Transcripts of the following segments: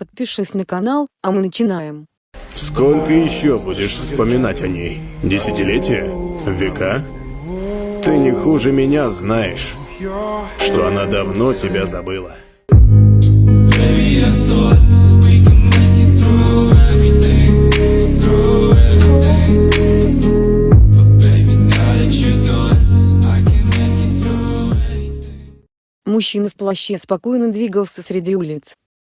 Подпишись на канал, а мы начинаем. Сколько еще будешь вспоминать о ней? Десятилетия? Века? Ты не хуже меня знаешь, что она давно тебя забыла. Baby, I thought. Мужчина в плаще спокойно двигался среди улиц.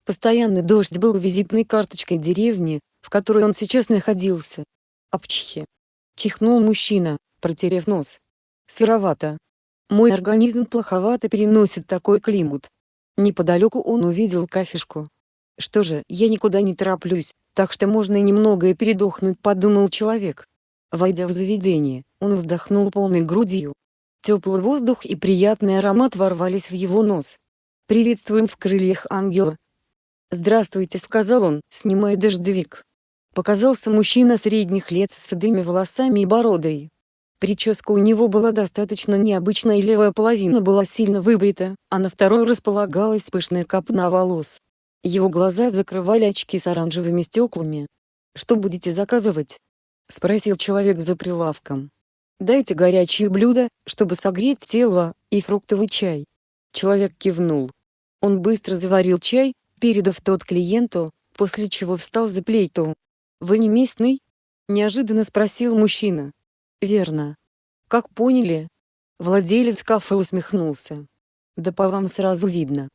Постоянный дождь был визитной карточкой деревни, в которой он сейчас находился. Апчхи. Чихнул мужчина, протерев нос. Сыровато. Мой организм плоховато переносит такой климат. Неподалеку он увидел кафешку. Что же, я никуда не тороплюсь, так что можно немного и передохнуть, подумал человек. Войдя в заведение, он вздохнул полной грудью. Теплый воздух и приятный аромат ворвались в его нос. «Приветствуем в крыльях ангела!» «Здравствуйте», — сказал он, снимая дождевик. Показался мужчина средних лет с седыми волосами и бородой. Прическа у него была достаточно необычная и левая половина была сильно выбрита, а на второй располагалась пышная копна волос. Его глаза закрывали очки с оранжевыми стеклами. «Что будете заказывать?» — спросил человек за прилавком. «Дайте горячие блюда, чтобы согреть тело, и фруктовый чай». Человек кивнул. Он быстро заварил чай, передав тот клиенту, после чего встал за плейту. «Вы не местный?» — неожиданно спросил мужчина. «Верно. Как поняли?» Владелец кафе усмехнулся. «Да по вам сразу видно.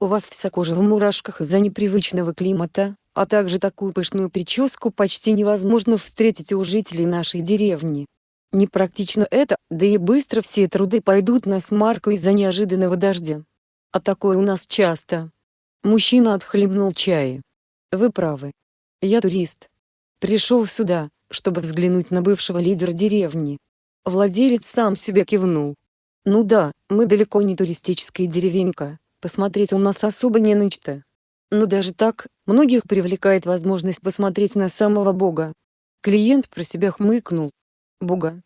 У вас вся кожа в мурашках из-за непривычного климата, а также такую пышную прическу почти невозможно встретить у жителей нашей деревни. Непрактично это, да и быстро все труды пойдут на смарку из-за неожиданного дождя. А такое у нас часто. Мужчина отхлебнул чая. Вы правы. Я турист. Пришел сюда, чтобы взглянуть на бывшего лидера деревни. Владелец сам себе кивнул. Ну да, мы далеко не туристическая деревенька, посмотреть у нас особо не на что. Но даже так, многих привлекает возможность посмотреть на самого Бога. Клиент про себя хмыкнул. Бога.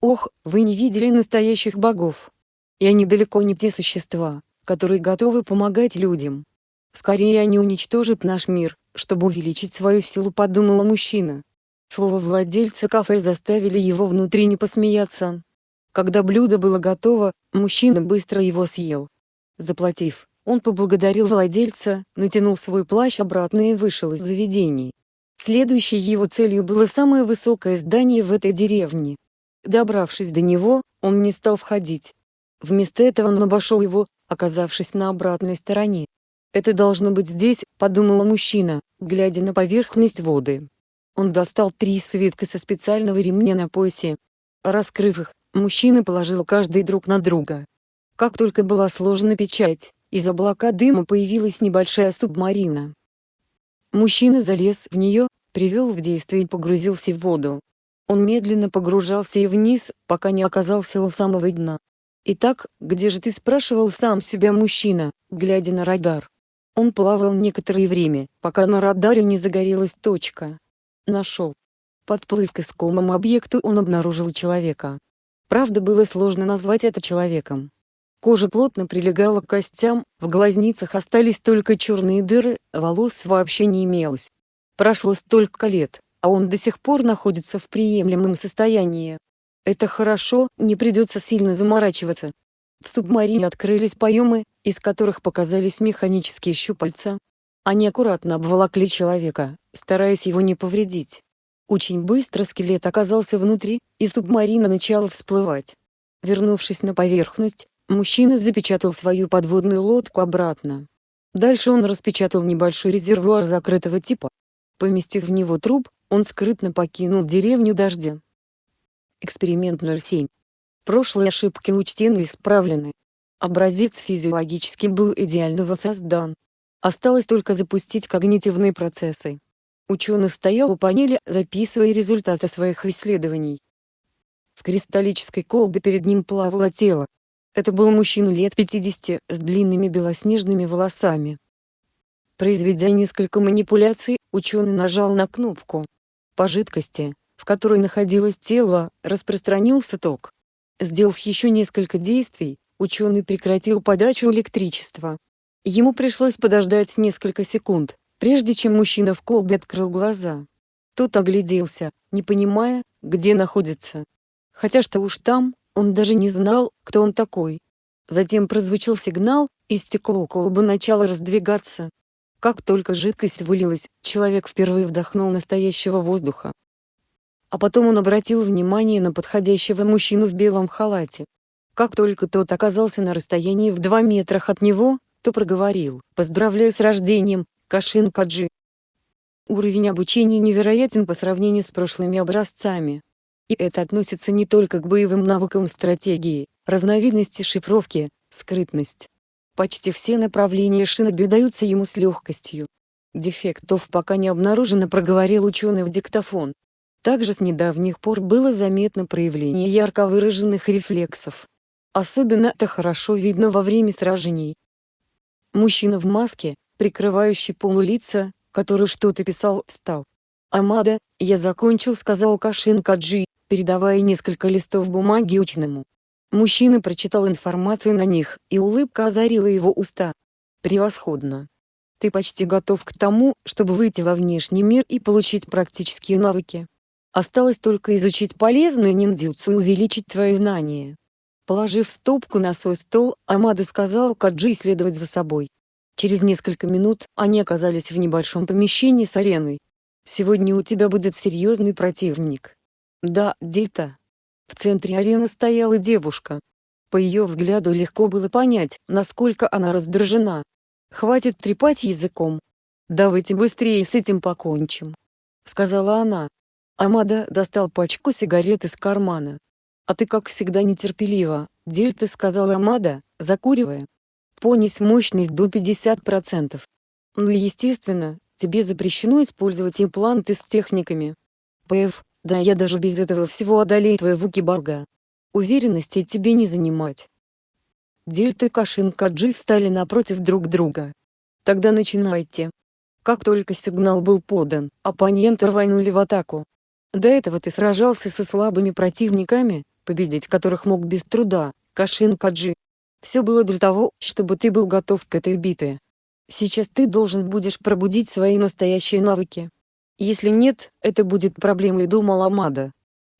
Ох, вы не видели настоящих богов. И они далеко не те существа, которые готовы помогать людям. Скорее они уничтожат наш мир, чтобы увеличить свою силу подумала мужчина. Слово владельца кафе заставили его внутренне посмеяться. Когда блюдо было готово, мужчина быстро его съел. Заплатив, он поблагодарил владельца, натянул свой плащ обратно и вышел из заведений. Следующей его целью было самое высокое здание в этой деревне. Добравшись до него, он не стал входить. Вместо этого он обошел его, оказавшись на обратной стороне. «Это должно быть здесь», — подумал мужчина, глядя на поверхность воды. Он достал три свитка со специального ремня на поясе. Раскрыв их, мужчина положил каждый друг на друга. Как только была сложена печать, из облака дыма появилась небольшая субмарина. Мужчина залез в нее, привел в действие и погрузился в воду. Он медленно погружался и вниз, пока не оказался у самого дна. «Итак, где же ты?» – спрашивал сам себя мужчина, глядя на радар. Он плавал некоторое время, пока на радаре не загорелась точка. Нашел. Подплыв к искомому объекту он обнаружил человека. Правда было сложно назвать это человеком. Кожа плотно прилегала к костям, в глазницах остались только черные дыры, волос вообще не имелось. Прошло столько лет, а он до сих пор находится в приемлемом состоянии. Это хорошо, не придется сильно заморачиваться. В субмарине открылись поемы, из которых показались механические щупальца. Они аккуратно обволокли человека, стараясь его не повредить. Очень быстро скелет оказался внутри, и субмарина начала всплывать. Вернувшись на поверхность, мужчина запечатал свою подводную лодку обратно. Дальше он распечатал небольшой резервуар закрытого типа. Поместив в него труп, он скрытно покинул деревню дождя. Эксперимент 07. Прошлые ошибки учтены и исправлены. Образец физиологически был идеально воссоздан. Осталось только запустить когнитивные процессы. Ученый стоял у панели, записывая результаты своих исследований. В кристаллической колбе перед ним плавало тело. Это был мужчина лет 50, с длинными белоснежными волосами. Произведя несколько манипуляций, ученый нажал на кнопку. По жидкости, в которой находилось тело, распространился ток. Сделав еще несколько действий, ученый прекратил подачу электричества. Ему пришлось подождать несколько секунд, прежде чем мужчина в колбе открыл глаза. Тот огляделся, не понимая, где находится. Хотя что уж там, он даже не знал, кто он такой. Затем прозвучал сигнал, и стекло колбы начало раздвигаться. Как только жидкость вылилась, человек впервые вдохнул настоящего воздуха. А потом он обратил внимание на подходящего мужчину в белом халате. Как только тот оказался на расстоянии в два метрах от него, то проговорил «Поздравляю с рождением, Кашин Каджи». Уровень обучения невероятен по сравнению с прошлыми образцами. И это относится не только к боевым навыкам стратегии, разновидности шифровки, скрытность. Почти все направления шиноби даются ему с легкостью. Дефектов пока не обнаружено проговорил ученый в диктофон. Также с недавних пор было заметно проявление ярко выраженных рефлексов. Особенно это хорошо видно во время сражений. Мужчина в маске, прикрывающий полулица, который что-то писал, встал. «Амада, я закончил», — сказал Кашин Каджи, передавая несколько листов бумаги ученому. Мужчина прочитал информацию на них, и улыбка озарила его уста. «Превосходно. Ты почти готов к тому, чтобы выйти во внешний мир и получить практические навыки. Осталось только изучить полезную ниндзюцу и увеличить твои знания». Положив стопку на свой стол, Амада сказал Каджи следовать за собой. Через несколько минут они оказались в небольшом помещении с ареной. «Сегодня у тебя будет серьезный противник». «Да, Дельта». В центре арены стояла девушка. По ее взгляду легко было понять, насколько она раздражена. «Хватит трепать языком. Давайте быстрее с этим покончим», — сказала она. Амада достал пачку сигарет из кармана. «А ты как всегда нетерпелива, Дельта сказала Амада, закуривая. Понись мощность до 50%. Ну естественно, тебе запрещено использовать импланты с техниками. ПФ, да я даже без этого всего одолею твоего киборга. Уверенности тебе не занимать. Дельта и Кашин Каджи встали напротив друг друга. Тогда начинайте. Как только сигнал был подан, оппоненты рванули в атаку. До этого ты сражался со слабыми противниками, победить которых мог без труда, Кашин Каджи. Все было для того, чтобы ты был готов к этой битве. Сейчас ты должен будешь пробудить свои настоящие навыки. Если нет, это будет проблемой думал Амада.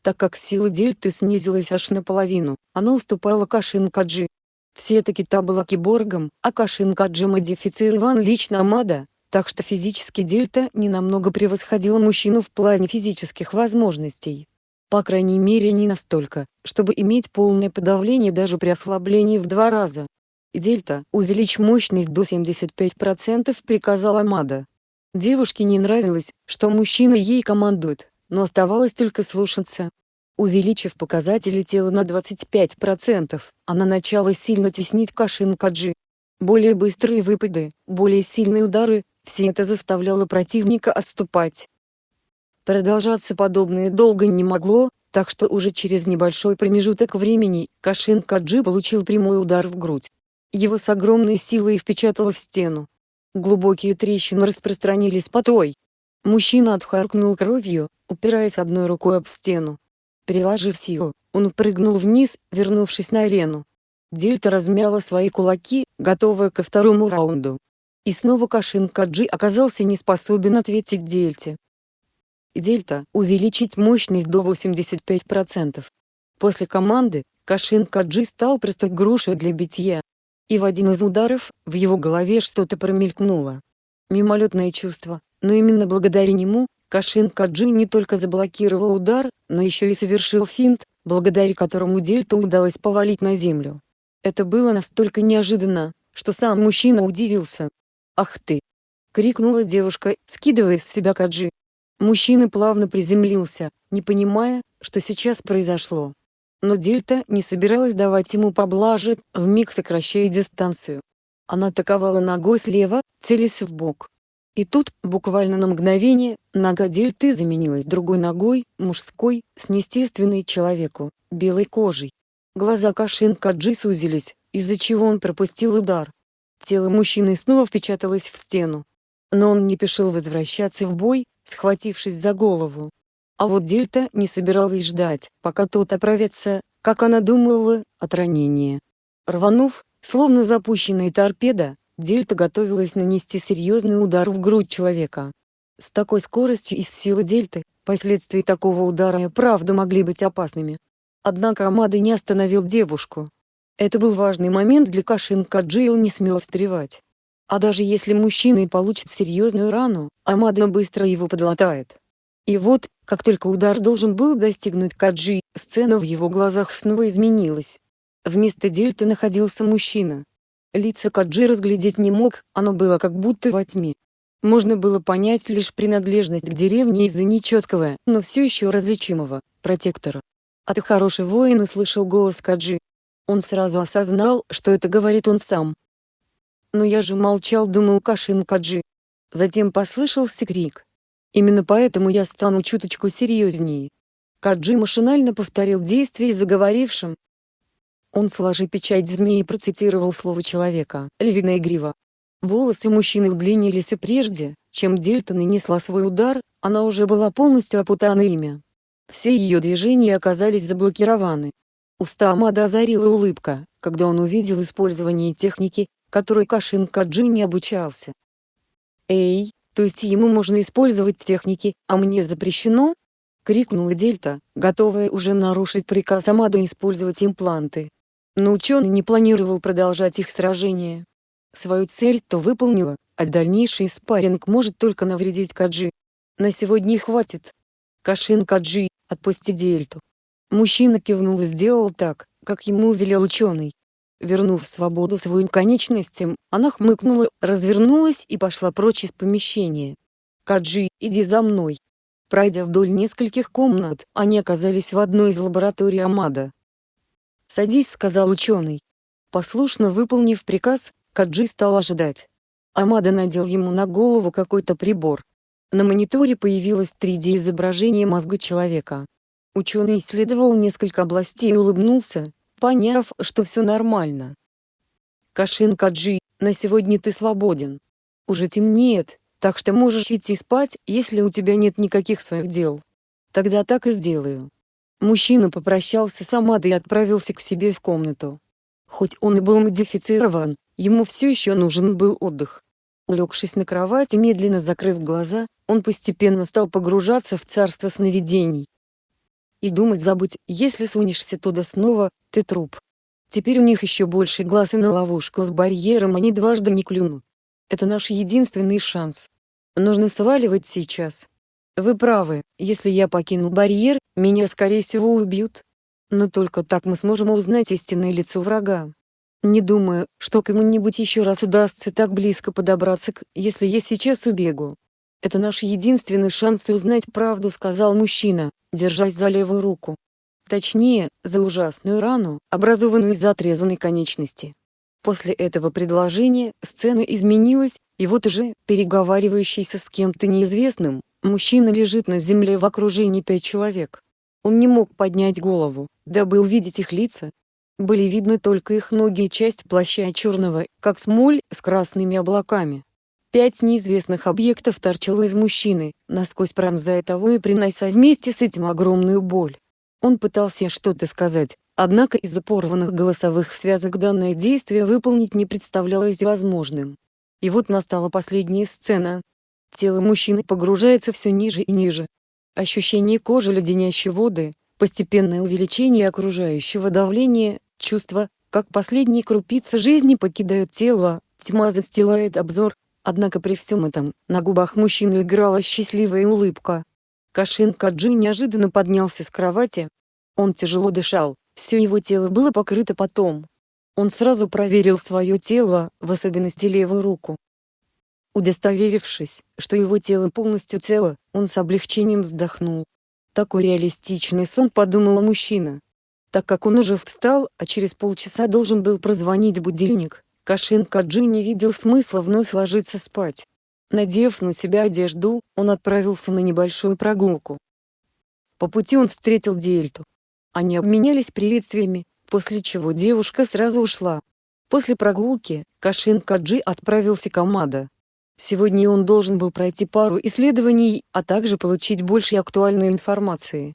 Так как сила Дельты снизилась аж наполовину, она уступала Кашин Каджи. Все-таки та была киборгом, а Кашин Каджи модифицирован лично Амада, так что физически Дельта не намного превосходила мужчину в плане физических возможностей. По крайней мере не настолько, чтобы иметь полное подавление даже при ослаблении в два раза. «Дельта, увеличь мощность до 75%, приказал Амада. Девушке не нравилось, что мужчина ей командует, но оставалось только слушаться. Увеличив показатели тела на 25%, она начала сильно теснить Кашин Каджи. Более быстрые выпады, более сильные удары, все это заставляло противника отступать. Продолжаться подобное долго не могло, так что уже через небольшой промежуток времени, Кашин Каджи получил прямой удар в грудь. Его с огромной силой впечатало в стену. Глубокие трещины распространились по той. Мужчина отхаркнул кровью, упираясь одной рукой об стену. Приложив силу, он прыгнул вниз, вернувшись на арену. Дельта размяла свои кулаки, готовая ко второму раунду. И снова Кашин Каджи оказался не способен ответить Дельте. Дельта увеличить мощность до 85%. После команды, Кашин Каджи стал простой грушей для битья. И в один из ударов, в его голове что-то промелькнуло. Мимолетное чувство, но именно благодаря нему, Кашин Каджи не только заблокировал удар, но еще и совершил финт, благодаря которому Дельту удалось повалить на землю. Это было настолько неожиданно, что сам мужчина удивился. «Ах ты!» — крикнула девушка, скидывая с себя Каджи. Мужчина плавно приземлился, не понимая, что сейчас произошло. Но Дельта не собиралась давать ему поблажек, вмиг сокращая дистанцию. Она атаковала ногой слева, целясь в бок. И тут, буквально на мгновение, нога Дельты заменилась другой ногой, мужской, с неестественной человеку, белой кожей. Глаза Кашин Каджи сузились, из-за чего он пропустил удар. Тело мужчины снова впечаталось в стену. Но он не пешил возвращаться в бой, схватившись за голову. А вот Дельта не собиралась ждать, пока тот оправится, как она думала, от ранения. Рванув, словно запущенная торпеда, Дельта готовилась нанести серьезный удар в грудь человека. С такой скоростью и с силой Дельты, последствия такого удара и правда могли быть опасными. Однако Амада не остановил девушку. Это был важный момент для Кашин Каджи и он не смел встревать. А даже если мужчина и получит серьезную рану, Амада быстро его подлатает. И вот, как только удар должен был достигнуть Каджи, сцена в его глазах снова изменилась. Вместо дельты находился мужчина. Лица Каджи разглядеть не мог, оно было как будто во тьме. Можно было понять лишь принадлежность к деревне из-за нечеткого, но все еще различимого, протектора. «А ты хороший воин», — услышал голос Каджи. Он сразу осознал, что это говорит он сам. Но я же молчал, думал Кашин Каджи. Затем послышался крик. Именно поэтому я стану чуточку серьезнее. Каджи машинально повторил действие заговорившим, он сложи печать змеи процитировал слово человека, львиная грива. Волосы мужчины удлинились и прежде, чем Дельта нанесла свой удар, она уже была полностью опутана ими. Все ее движения оказались заблокированы. Уста Амада озарила улыбка, когда он увидел использование техники, которой Кашин Каджи не обучался. «Эй, то есть ему можно использовать техники, а мне запрещено?» — крикнула Дельта, готовая уже нарушить приказ Амада использовать импланты. Но ученый не планировал продолжать их сражение. Свою цель то выполнила, а дальнейший спарринг может только навредить Каджи. На сегодня хватит. Кашин Каджи, отпусти Дельту. Мужчина кивнул и сделал так, как ему велел ученый. Вернув свободу своим конечностям, она хмыкнула, развернулась и пошла прочь из помещения. «Каджи, иди за мной». Пройдя вдоль нескольких комнат, они оказались в одной из лабораторий Амада. «Садись», — сказал ученый. Послушно выполнив приказ, Каджи стал ожидать. Амада надел ему на голову какой-то прибор. На мониторе появилось 3D-изображение мозга человека. Ученый исследовал несколько областей и улыбнулся, поняв, что все нормально. «Кашин Каджи, на сегодня ты свободен. Уже темнеет, так что можешь идти спать, если у тебя нет никаких своих дел. Тогда так и сделаю». Мужчина попрощался с Амадой и отправился к себе в комнату. Хоть он и был модифицирован, ему все еще нужен был отдых. Улегшись на кровати медленно закрыв глаза, он постепенно стал погружаться в царство сновидений. И думать забудь, если сунешься туда снова, ты труп. Теперь у них еще больше глаз и на ловушку с барьером они дважды не клюнут. Это наш единственный шанс. Нужно сваливать сейчас. Вы правы, если я покину барьер, меня скорее всего убьют. Но только так мы сможем узнать истинное лицо врага. Не думаю, что кому-нибудь еще раз удастся так близко подобраться к, если я сейчас убегу. Это наш единственный шанс узнать правду, сказал мужчина, держась за левую руку. Точнее, за ужасную рану, образованную из отрезанной конечности. После этого предложения сцена изменилась, и вот уже, переговаривающийся с кем-то неизвестным, Мужчина лежит на земле в окружении пять человек. Он не мог поднять голову, дабы увидеть их лица. Были видны только их ноги и часть плаща черного, как смоль, с красными облаками. Пять неизвестных объектов торчало из мужчины, насквозь пронзая того и принося вместе с этим огромную боль. Он пытался что-то сказать, однако из-за порванных голосовых связок данное действие выполнить не представлялось возможным. И вот настала последняя сцена, Тело мужчины погружается все ниже и ниже. Ощущение кожи леденящей воды, постепенное увеличение окружающего давления, чувство, как последние крупицы жизни покидают тело, тьма застилает обзор, однако при всем этом, на губах мужчины играла счастливая улыбка. Кашин Каджи неожиданно поднялся с кровати. Он тяжело дышал, все его тело было покрыто потом. Он сразу проверил свое тело, в особенности левую руку. Удостоверившись, что его тело полностью цело, он с облегчением вздохнул. Такой реалистичный сон подумал мужчина. Так как он уже встал, а через полчаса должен был прозвонить будильник, Кашин Каджи не видел смысла вновь ложиться спать. Надев на себя одежду, он отправился на небольшую прогулку. По пути он встретил Дельту. Они обменялись приветствиями, после чего девушка сразу ушла. После прогулки, Кашин Каджи отправился к Амада. Сегодня он должен был пройти пару исследований, а также получить больше актуальной информации.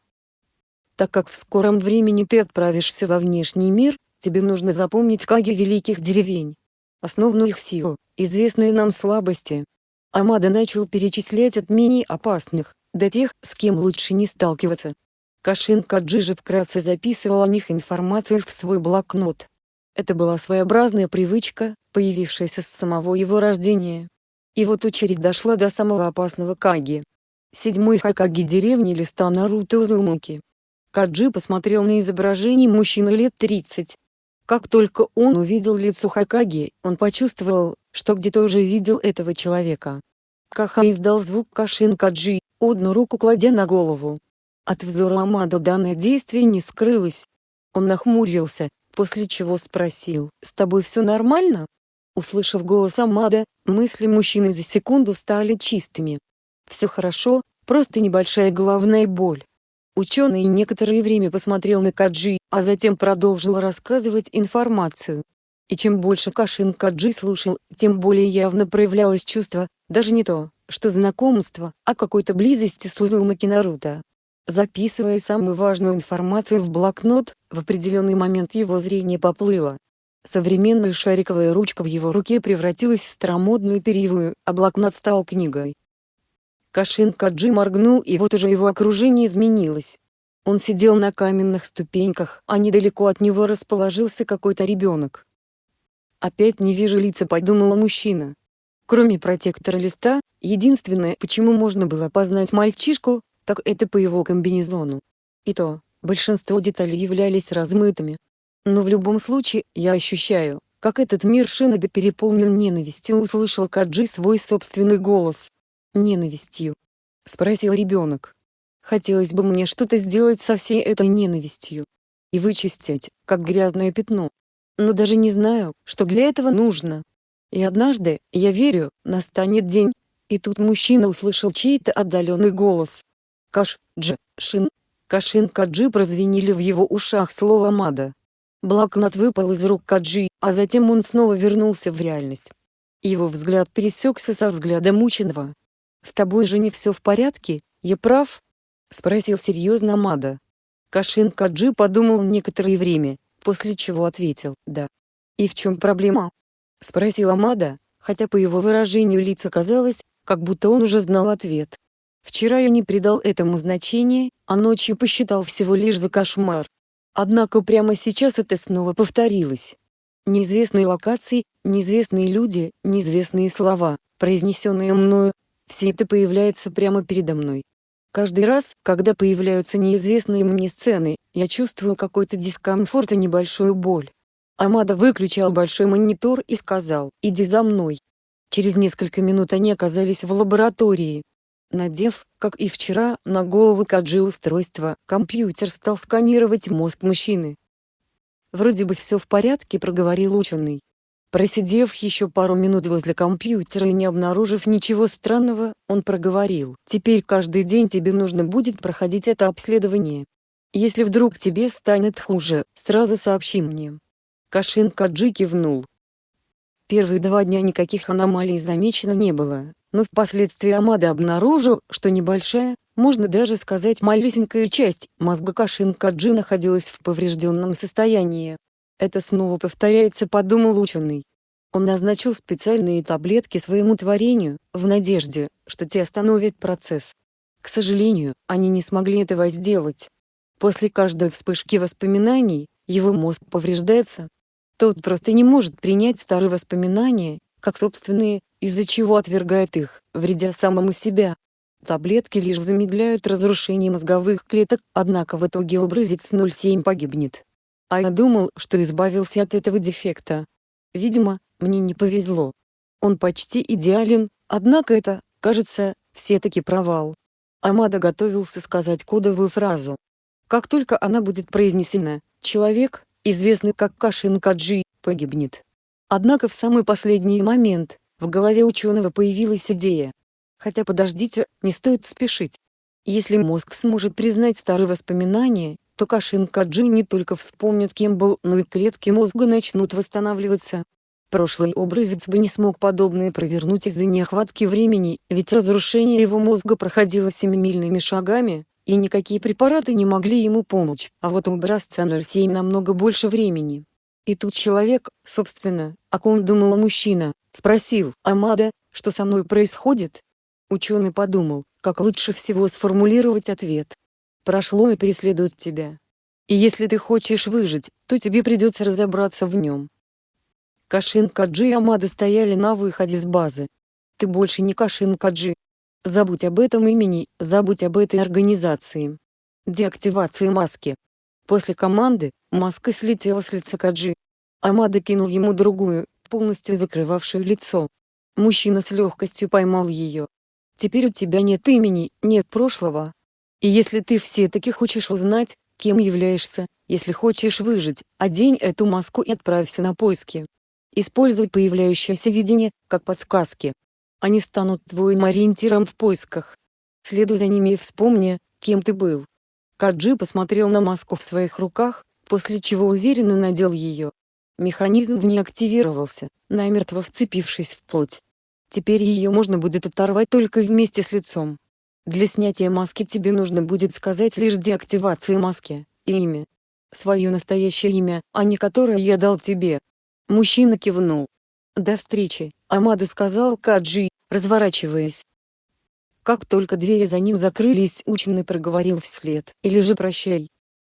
Так как в скором времени ты отправишься во внешний мир, тебе нужно запомнить каги великих деревень. основную их силу, известные нам слабости. Амада начал перечислять от менее опасных, до тех, с кем лучше не сталкиваться. Кашин Каджи же вкратце записывал о них информацию в свой блокнот. Это была своеобразная привычка, появившаяся с самого его рождения. И вот очередь дошла до самого опасного Каги. Седьмой Хакаги деревни листа Наруто Узумаки. Каджи посмотрел на изображение мужчины лет 30. Как только он увидел лицо Хакаги, он почувствовал, что где-то уже видел этого человека. Каха издал звук Кашин Каджи, одну руку кладя на голову. От взора Амада данное действие не скрылось. Он нахмурился, после чего спросил, «С тобой все нормально?» Услышав голос Амада, мысли мужчины за секунду стали чистыми. «Все хорошо, просто небольшая головная боль». Ученый некоторое время посмотрел на Каджи, а затем продолжил рассказывать информацию. И чем больше Кашин Каджи слушал, тем более явно проявлялось чувство, даже не то, что знакомство, а какой-то близости с Узумаки Наруто. Записывая самую важную информацию в блокнот, в определенный момент его зрение поплыло. Современная шариковая ручка в его руке превратилась в старомодную перьевую, а блокнот стал книгой. Кашин Каджи моргнул и вот уже его окружение изменилось. Он сидел на каменных ступеньках, а недалеко от него расположился какой-то ребенок. «Опять не вижу лица», — подумал мужчина. Кроме протектора листа, единственное, почему можно было познать мальчишку, так это по его комбинезону. И то, большинство деталей являлись размытыми. Но в любом случае, я ощущаю, как этот мир Шиноби переполнен ненавистью услышал Каджи свой собственный голос ненавистью? — спросил ребенок. Хотелось бы мне что-то сделать со всей этой ненавистью. И вычистить, как грязное пятно. Но даже не знаю, что для этого нужно. И однажды, я верю, настанет день. И тут мужчина услышал чей-то отдаленный голос. Каш, Дж, Шин. Кашин Каджи прозвенели в его ушах слова Мада. Блокнот выпал из рук Каджи, а затем он снова вернулся в реальность. Его взгляд пересекся со взглядом ученого. «С тобой же не все в порядке, я прав?» — спросил серьезно Мада. Кашин Каджи подумал некоторое время, после чего ответил «да». «И в чем проблема?» — спросил Амада, хотя по его выражению лица казалось, как будто он уже знал ответ. Вчера я не придал этому значения, а ночью посчитал всего лишь за кошмар. Однако прямо сейчас это снова повторилось. Неизвестные локации, неизвестные люди, неизвестные слова, произнесенные мною, все это появляется прямо передо мной. Каждый раз, когда появляются неизвестные мне сцены, я чувствую какой-то дискомфорт и небольшую боль. Амада выключал большой монитор и сказал «Иди за мной». Через несколько минут они оказались в лаборатории. Надев, как и вчера, на голову Каджи устройство, компьютер стал сканировать мозг мужчины. «Вроде бы все в порядке», — проговорил ученый. Просидев еще пару минут возле компьютера и не обнаружив ничего странного, он проговорил. «Теперь каждый день тебе нужно будет проходить это обследование. Если вдруг тебе станет хуже, сразу сообщи мне». Кашин Каджи кивнул. Первые два дня никаких аномалий замечено не было, но впоследствии Амада обнаружил, что небольшая, можно даже сказать малюсенькая часть мозга Кашин Каджи находилась в поврежденном состоянии. Это снова повторяется, подумал ученый. Он назначил специальные таблетки своему творению, в надежде, что те остановят процесс. К сожалению, они не смогли этого сделать. После каждой вспышки воспоминаний, его мозг повреждается. Тот просто не может принять старые воспоминания, как собственные, из-за чего отвергает их, вредя самому себя. Таблетки лишь замедляют разрушение мозговых клеток, однако в итоге образец 07 погибнет. А я думал, что избавился от этого дефекта. Видимо, мне не повезло. Он почти идеален, однако это, кажется, все-таки провал. Амада готовился сказать кодовую фразу. Как только она будет произнесена, человек, известный как Кашин Каджи, погибнет. Однако в самый последний момент, в голове ученого появилась идея. Хотя подождите, не стоит спешить. Если мозг сможет признать старые воспоминания, то Кашин Каджи не только вспомнит кем был, но и клетки мозга начнут восстанавливаться. Прошлый образец бы не смог подобное провернуть из-за нехватки времени, ведь разрушение его мозга проходило семимильными шагами, и никакие препараты не могли ему помочь, а вот у образца 07 намного больше времени. И тут человек, собственно, о ком думал мужчина, спросил Амада, что со мной происходит? Ученый подумал, как лучше всего сформулировать ответ. Прошло и преследует тебя. И если ты хочешь выжить, то тебе придется разобраться в нем. Кашин Каджи и Амада стояли на выходе с базы. Ты больше не Кашин Каджи. Забудь об этом имени, забудь об этой организации. Деактивация маски. После команды, маска слетела с лица Каджи. Амада кинул ему другую, полностью закрывавшую лицо. Мужчина с легкостью поймал ее. Теперь у тебя нет имени, нет прошлого. И если ты все-таки хочешь узнать, кем являешься, если хочешь выжить, одень эту маску и отправься на поиски. Используй появляющееся видение, как подсказки. Они станут твоим ориентиром в поисках. Следуй за ними и вспомни, кем ты был. Каджи посмотрел на маску в своих руках, после чего уверенно надел ее. Механизм в ней активировался, намертво вцепившись в плоть. Теперь ее можно будет оторвать только вместе с лицом. Для снятия маски тебе нужно будет сказать лишь деактивации маски, и имя. Свое настоящее имя, а не которое я дал тебе. Мужчина кивнул. До встречи, Амада сказал Каджи, разворачиваясь. Как только двери за ним закрылись, ученый проговорил вслед, или же прощай.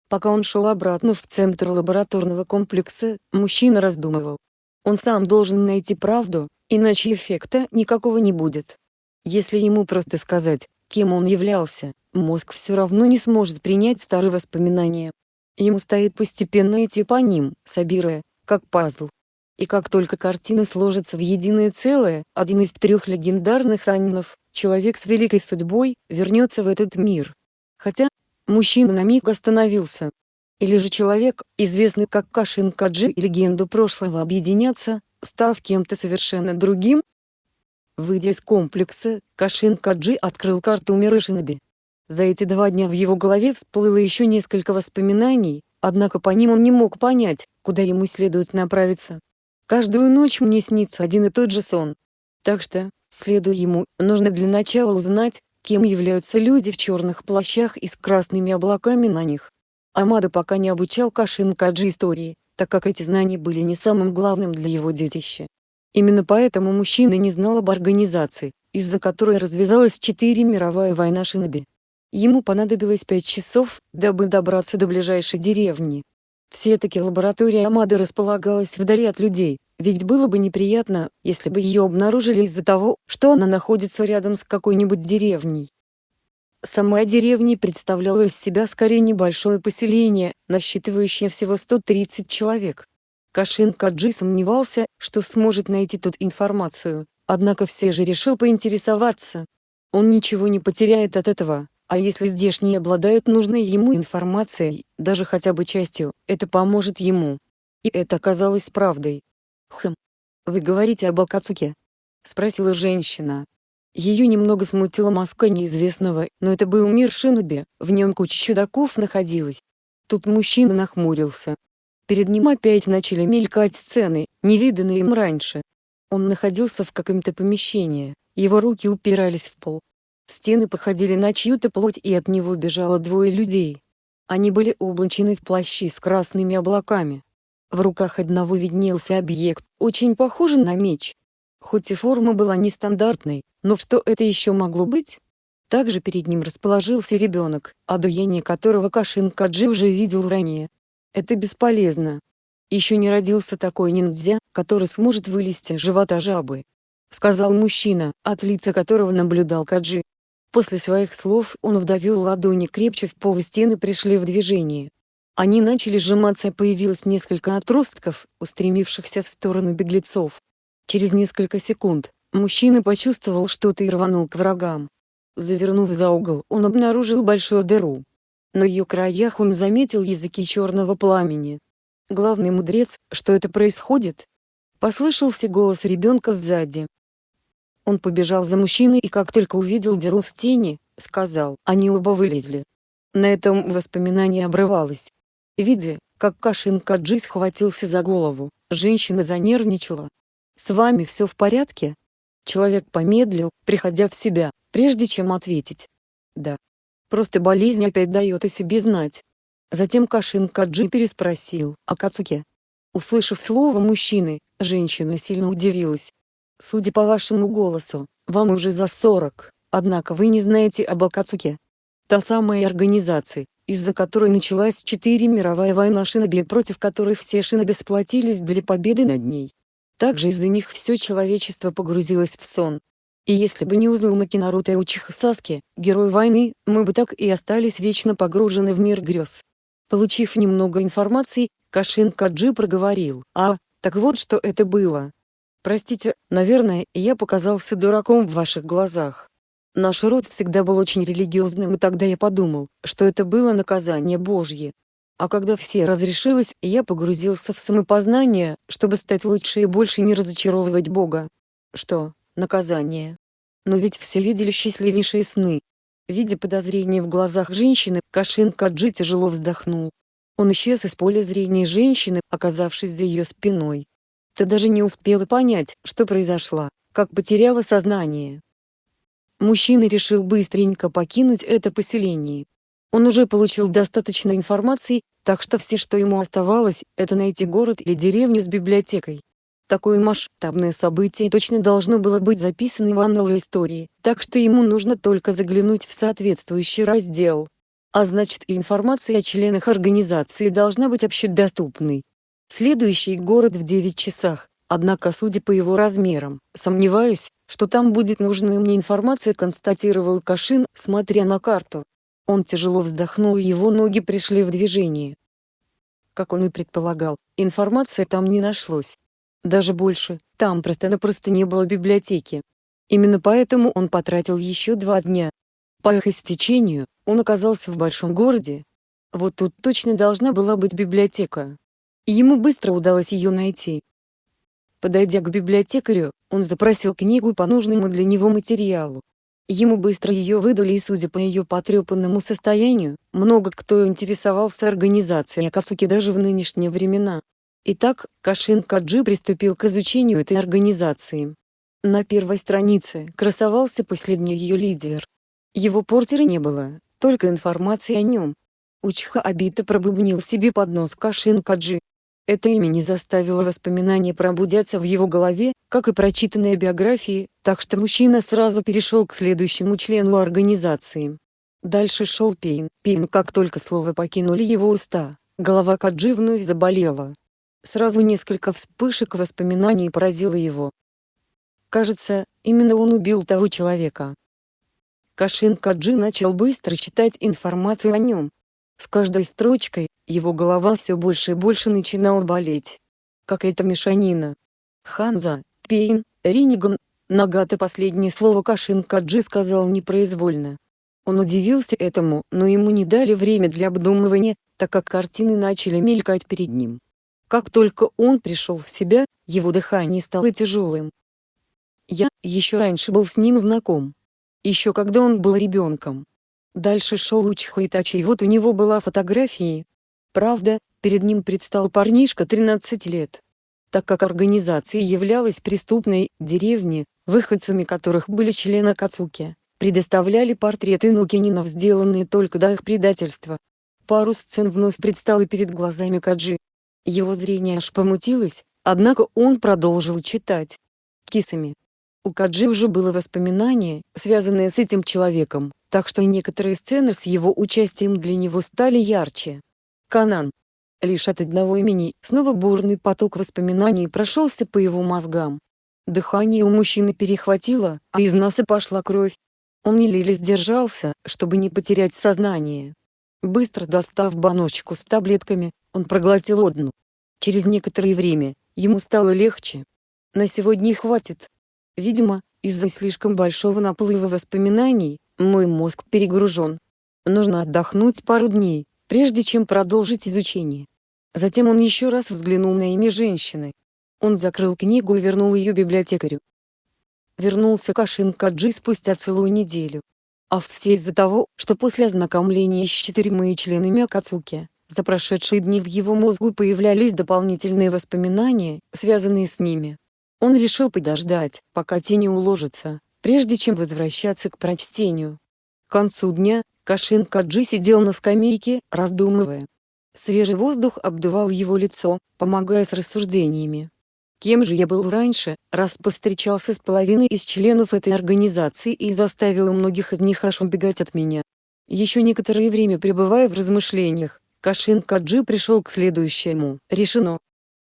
Пока он шел обратно в центр лабораторного комплекса, мужчина раздумывал. Он сам должен найти правду, иначе эффекта никакого не будет. Если ему просто сказать, кем он являлся, мозг все равно не сможет принять старые воспоминания. Ему стоит постепенно идти по ним, собирая, как пазл. И как только картина сложится в единое целое, один из трех легендарных санинов, человек с великой судьбой, вернется в этот мир. Хотя, мужчина на миг остановился. Или же человек, известный как Кашин Каджи и легенду прошлого объединятся, став кем-то совершенно другим? Выйдя из комплекса, Кашин Каджи открыл карту мира Шиноби. За эти два дня в его голове всплыло еще несколько воспоминаний, однако по ним он не мог понять, куда ему следует направиться. Каждую ночь мне снится один и тот же сон. Так что, следуя ему, нужно для начала узнать, кем являются люди в черных плащах и с красными облаками на них. Амада пока не обучал Кашин Каджи истории, так как эти знания были не самым главным для его детища. Именно поэтому мужчина не знал об организации, из-за которой развязалась четыре мировая война Шиноби. Ему понадобилось пять часов, дабы добраться до ближайшей деревни. Все-таки лаборатория Амады располагалась вдали от людей, ведь было бы неприятно, если бы ее обнаружили из-за того, что она находится рядом с какой-нибудь деревней. Сама деревня представляла из себя скорее небольшое поселение, насчитывающее всего 130 человек. Кашин Каджи сомневался, что сможет найти тут информацию, однако все же решил поинтересоваться. Он ничего не потеряет от этого, а если здешние обладают нужной ему информацией, даже хотя бы частью, это поможет ему. И это оказалось правдой. «Хм. Вы говорите об Акацуке?» — спросила женщина. Ее немного смутила маска неизвестного, но это был мир Шиноби, в нем куча чудаков находилась. Тут мужчина нахмурился. Перед ним опять начали мелькать сцены, невиданные им раньше. Он находился в каком-то помещении, его руки упирались в пол, Стены походили на чью-то плоть и от него бежало двое людей. Они были облачены в плащи с красными облаками. В руках одного виднелся объект, очень похожий на меч. Хоть и форма была нестандартной, но что это еще могло быть? Также перед ним расположился ребенок, одуяние которого Кашин Каджи уже видел ранее. Это бесполезно. Еще не родился такой ниндзя, который сможет вылезти из живота жабы. Сказал мужчина, от лица которого наблюдал Каджи. После своих слов он вдавил ладони крепче в пол стены пришли в движение. Они начали сжиматься появилось несколько отростков, устремившихся в сторону беглецов. Через несколько секунд, мужчина почувствовал что-то и рванул к врагам. Завернув за угол, он обнаружил большую дыру. На ее краях он заметил языки черного пламени. Главный мудрец, что это происходит? Послышался голос ребенка сзади. Он побежал за мужчиной и как только увидел дыру в стене, сказал, они оба вылезли. На этом воспоминание обрывалось. Видя, как Кашин Каджи схватился за голову, женщина занервничала. «С вами все в порядке?» Человек помедлил, приходя в себя, прежде чем ответить. «Да. Просто болезнь опять дает о себе знать». Затем Кашин Каджи переспросил, «А Кацуке?» Услышав слово «мужчины», женщина сильно удивилась. Судя по вашему голосу, вам уже за 40, однако вы не знаете об Акацуке. Та самая организация, из-за которой началась Четыре мировая война шиноби, против которой все шиноби сплотились для победы над ней. Также из-за них все человечество погрузилось в сон. И если бы не Узумаки Наруто и Учиха Саски, герой войны, мы бы так и остались вечно погружены в мир грез. Получив немного информации, Кашин Каджи проговорил, «А, так вот что это было. Простите, наверное, я показался дураком в ваших глазах. Наш род всегда был очень религиозным и тогда я подумал, что это было наказание Божье. А когда все разрешилось, я погрузился в самопознание, чтобы стать лучше и больше не разочаровывать Бога. Что, наказание? Но ведь все видели счастливейшие сны. Видя подозрение в глазах женщины, Кашин Каджи тяжело вздохнул. Он исчез из поля зрения женщины, оказавшись за ее спиной. Ты даже не успела понять, что произошло, как потеряла сознание. Мужчина решил быстренько покинуть это поселение. Он уже получил достаточно информации, так что все, что ему оставалось, это найти город или деревню с библиотекой. Такое масштабное событие точно должно было быть записано в анналы истории, так что ему нужно только заглянуть в соответствующий раздел. А значит и информация о членах организации должна быть общедоступной. Следующий город в 9 часах, однако судя по его размерам, сомневаюсь, что там будет нужная мне информация констатировал Кашин, смотря на карту. Он тяжело вздохнул и его ноги пришли в движение. Как он и предполагал, информации там не нашлось. Даже больше, там просто-напросто не было библиотеки. Именно поэтому он потратил еще два дня, по их истечению, он оказался в большом городе. Вот тут точно должна была быть библиотека. И ему быстро удалось ее найти. Подойдя к библиотекарю, он запросил книгу по нужному для него материалу. Ему быстро ее выдали и судя по ее потрепанному состоянию, много кто интересовался организацией Акацуки даже в нынешние времена. Итак, Кашин Каджи приступил к изучению этой организации. На первой странице красовался последний ее лидер. Его портера не было, только информация о нем. Учха Абита пробубнил себе под нос Кашин Каджи. Это имя не заставило воспоминания пробудяться в его голове, как и прочитанные биографии, так что мужчина сразу перешел к следующему члену организации. Дальше шел Пейн. Пейн как только слова покинули его уста, голова Каджи вновь заболела. Сразу несколько вспышек воспоминаний поразило его. Кажется, именно он убил того человека. Кашин Каджи начал быстро читать информацию о нем. С каждой строчкой, его голова все больше и больше начинала болеть. Какая-то мешанина. Ханза, Пейн, Риниган, Нагата последнее слово Кашин Каджи сказал непроизвольно. Он удивился этому, но ему не дали время для обдумывания, так как картины начали мелькать перед ним. Как только он пришел в себя, его дыхание стало тяжелым. Я еще раньше был с ним знаком еще когда он был ребенком. Дальше шел Учиха Итачи и вот у него была фотография. Правда, перед ним предстал парнишка 13 лет. Так как организация являлась преступной, деревни, выходцами которых были члены Кацуки, предоставляли портреты Нукининов, сделанные только до их предательства. Пару сцен вновь предстало перед глазами Каджи. Его зрение аж помутилось, однако он продолжил читать. Кисами, у Каджи уже было воспоминание, связанное с этим человеком, так что некоторые сцены с его участием для него стали ярче. Канан. Лишь от одного имени, снова бурный поток воспоминаний прошелся по его мозгам. Дыхание у мужчины перехватило, а из носа пошла кровь. Он еле сдержался, чтобы не потерять сознание. Быстро достав баночку с таблетками, он проглотил одну. Через некоторое время, ему стало легче. На сегодня хватит, Видимо, из-за слишком большого наплыва воспоминаний, мой мозг перегружен. Нужно отдохнуть пару дней, прежде чем продолжить изучение. Затем он еще раз взглянул на имя женщины. Он закрыл книгу и вернул ее библиотекарю. Вернулся Кашин Каджи спустя целую неделю. А все из-за того, что после ознакомления с четырьмя членами Акацуки, за прошедшие дни в его мозгу появлялись дополнительные воспоминания, связанные с ними. Он решил подождать, пока тени уложатся, прежде чем возвращаться к прочтению. К концу дня, Кашин Каджи сидел на скамейке, раздумывая. Свежий воздух обдувал его лицо, помогая с рассуждениями. Кем же я был раньше, раз повстречался с половиной из членов этой организации и заставил многих из них аж убегать от меня? Еще некоторое время пребывая в размышлениях, Кашин Каджи пришел к следующему. Решено.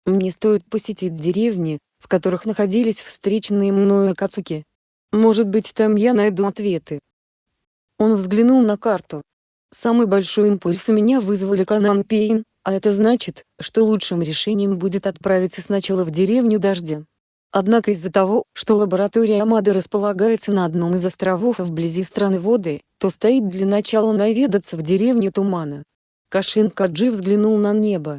Мне стоит посетить деревни, в которых находились встреченные мною Акацуки. Может быть там я найду ответы. Он взглянул на карту. Самый большой импульс у меня вызвали Канан Пейн, а это значит, что лучшим решением будет отправиться сначала в деревню Дождя. Однако из-за того, что лаборатория Амады располагается на одном из островов вблизи страны Воды, то стоит для начала наведаться в деревню Тумана. Кашин Каджи взглянул на небо.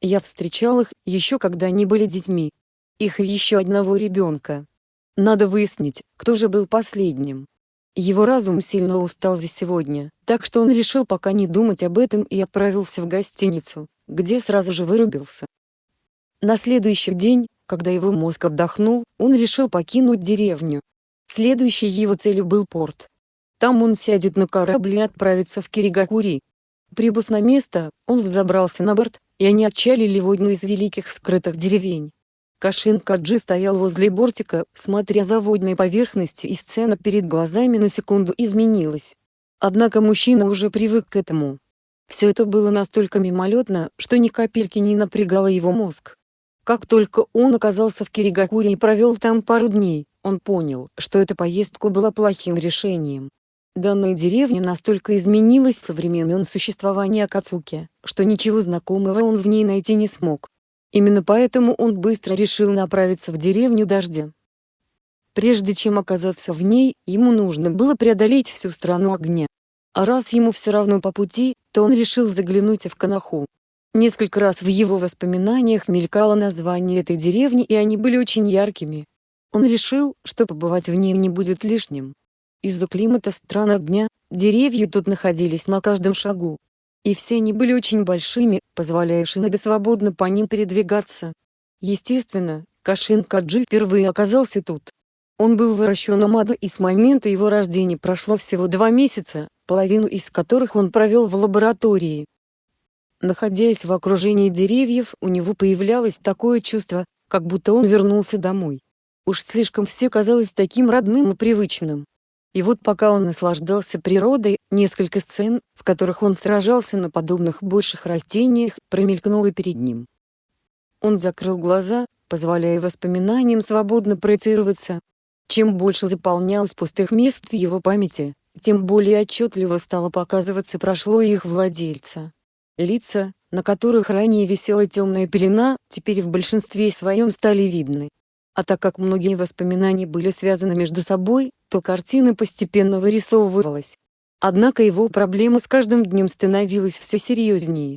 Я встречал их, еще когда они были детьми. Их и еще одного ребенка. Надо выяснить, кто же был последним. Его разум сильно устал за сегодня, так что он решил пока не думать об этом и отправился в гостиницу, где сразу же вырубился. На следующий день, когда его мозг отдохнул, он решил покинуть деревню. Следующей его целью был порт. Там он сядет на корабль и отправится в Киригакури. Прибыв на место, он взобрался на борт, и они отчалили в одну из великих скрытых деревень. Кашин Каджи стоял возле бортика, смотря за водной поверхностью и сцена перед глазами на секунду изменилась. Однако мужчина уже привык к этому. Все это было настолько мимолетно, что ни капельки не напрягало его мозг. Как только он оказался в Киригакуре и провел там пару дней, он понял, что эта поездка была плохим решением. Данная деревня настолько изменилась со времен существования Акацуки, что ничего знакомого он в ней найти не смог. Именно поэтому он быстро решил направиться в деревню Дождя. Прежде чем оказаться в ней, ему нужно было преодолеть всю страну огня. А раз ему все равно по пути, то он решил заглянуть в Канаху. Несколько раз в его воспоминаниях мелькало название этой деревни и они были очень яркими. Он решил, что побывать в ней не будет лишним. Из-за климата стран огня, деревья тут находились на каждом шагу, и все они были очень большими, позволяя Шинобе свободно по ним передвигаться. Естественно, Кашин Каджи впервые оказался тут. Он был выращен Амадо и с момента его рождения прошло всего два месяца, половину из которых он провел в лаборатории. Находясь в окружении деревьев, у него появлялось такое чувство, как будто он вернулся домой. Уж слишком все казалось таким родным и привычным. И вот пока он наслаждался природой, несколько сцен, в которых он сражался на подобных больших растениях, промелькнуло перед ним. Он закрыл глаза, позволяя воспоминаниям свободно проецироваться. Чем больше заполнялось пустых мест в его памяти, тем более отчетливо стало показываться прошло их владельца. Лица, на которых ранее висела темная пелена, теперь в большинстве своем стали видны. А так как многие воспоминания были связаны между собой, то картина постепенно вырисовывалась. Однако его проблема с каждым днем становилась все серьезнее.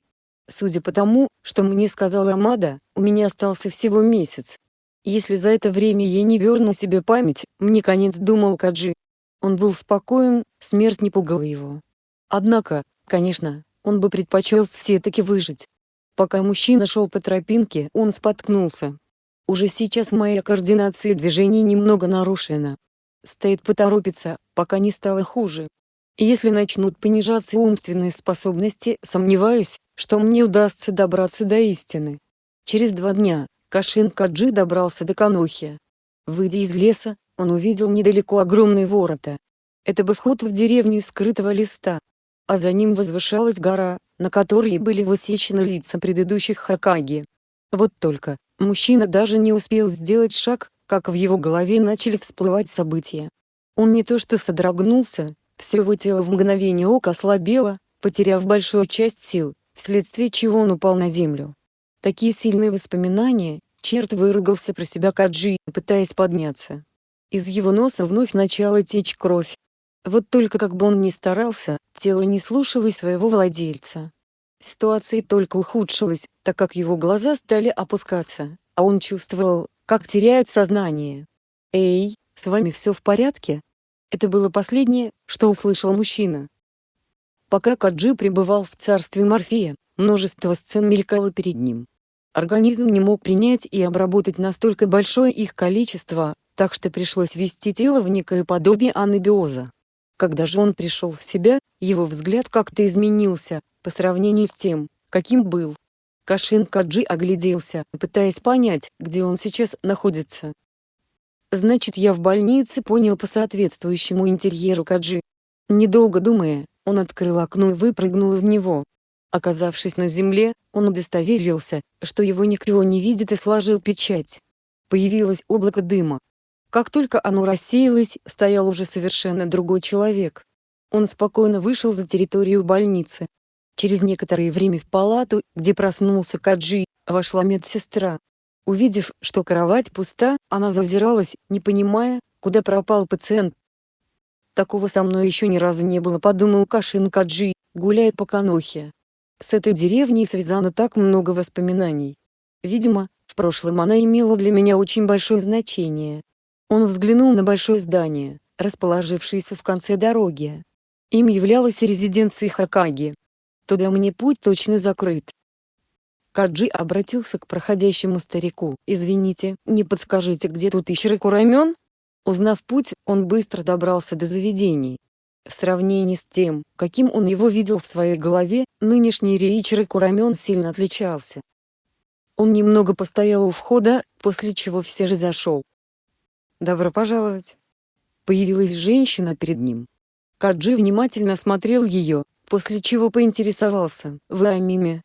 Судя по тому, что мне сказала Амада, у меня остался всего месяц. Если за это время я не верну себе память, мне конец думал Каджи. Он был спокоен, смерть не пугала его. Однако, конечно, он бы предпочел все-таки выжить. Пока мужчина шел по тропинке, он споткнулся, уже сейчас моя координация движений немного нарушена. Стоит поторопиться, пока не стало хуже. Если начнут понижаться умственные способности, сомневаюсь, что мне удастся добраться до истины. Через два дня, Кашин Каджи добрался до Канохи. Выйдя из леса, он увидел недалеко огромные ворота. Это был вход в деревню скрытого листа. А за ним возвышалась гора, на которой были высечены лица предыдущих Хакаги. Вот только, Мужчина даже не успел сделать шаг, как в его голове начали всплывать события. Он не то что содрогнулся, все его тело в мгновение ока ослабело, потеряв большую часть сил, вследствие чего он упал на землю. Такие сильные воспоминания, черт выругался про себя Каджи, пытаясь подняться. Из его носа вновь начала течь кровь. Вот только как бы он ни старался, тело не слушалось своего владельца. Ситуация только ухудшилась, так как его глаза стали опускаться, а он чувствовал, как теряет сознание. «Эй, с вами все в порядке?» Это было последнее, что услышал мужчина. Пока Каджи пребывал в царстве Морфея, множество сцен мелькало перед ним. Организм не мог принять и обработать настолько большое их количество, так что пришлось ввести тело в некое подобие анабиоза. Когда же он пришел в себя, его взгляд как-то изменился, по сравнению с тем, каким был. Кашин Каджи огляделся, пытаясь понять, где он сейчас находится. Значит я в больнице понял по соответствующему интерьеру Каджи. Недолго думая, он открыл окно и выпрыгнул из него. Оказавшись на земле, он удостоверился, что его никто не видит и сложил печать. Появилось облако дыма. Как только оно рассеялось, стоял уже совершенно другой человек. Он спокойно вышел за территорию больницы. Через некоторое время в палату, где проснулся Каджи, вошла медсестра. Увидев, что кровать пуста, она зазиралась, не понимая, куда пропал пациент. Такого со мной еще ни разу не было, подумал Кашин Каджи, гуляя по Канохе. С этой деревней связано так много воспоминаний. Видимо, в прошлом она имела для меня очень большое значение. Он взглянул на большое здание, расположившееся в конце дороги. Им являлась резиденция Хакаги. Туда мне путь точно закрыт. Каджи обратился к проходящему старику. «Извините, не подскажите, где тут Ишрику рамен?» Узнав путь, он быстро добрался до заведений. В сравнении с тем, каким он его видел в своей голове, нынешний Реичрику рамен сильно отличался. Он немного постоял у входа, после чего все же зашел. «Добро пожаловать!» Появилась женщина перед ним. Каджи внимательно смотрел ее, после чего поинтересовался, «Вы Амиме?»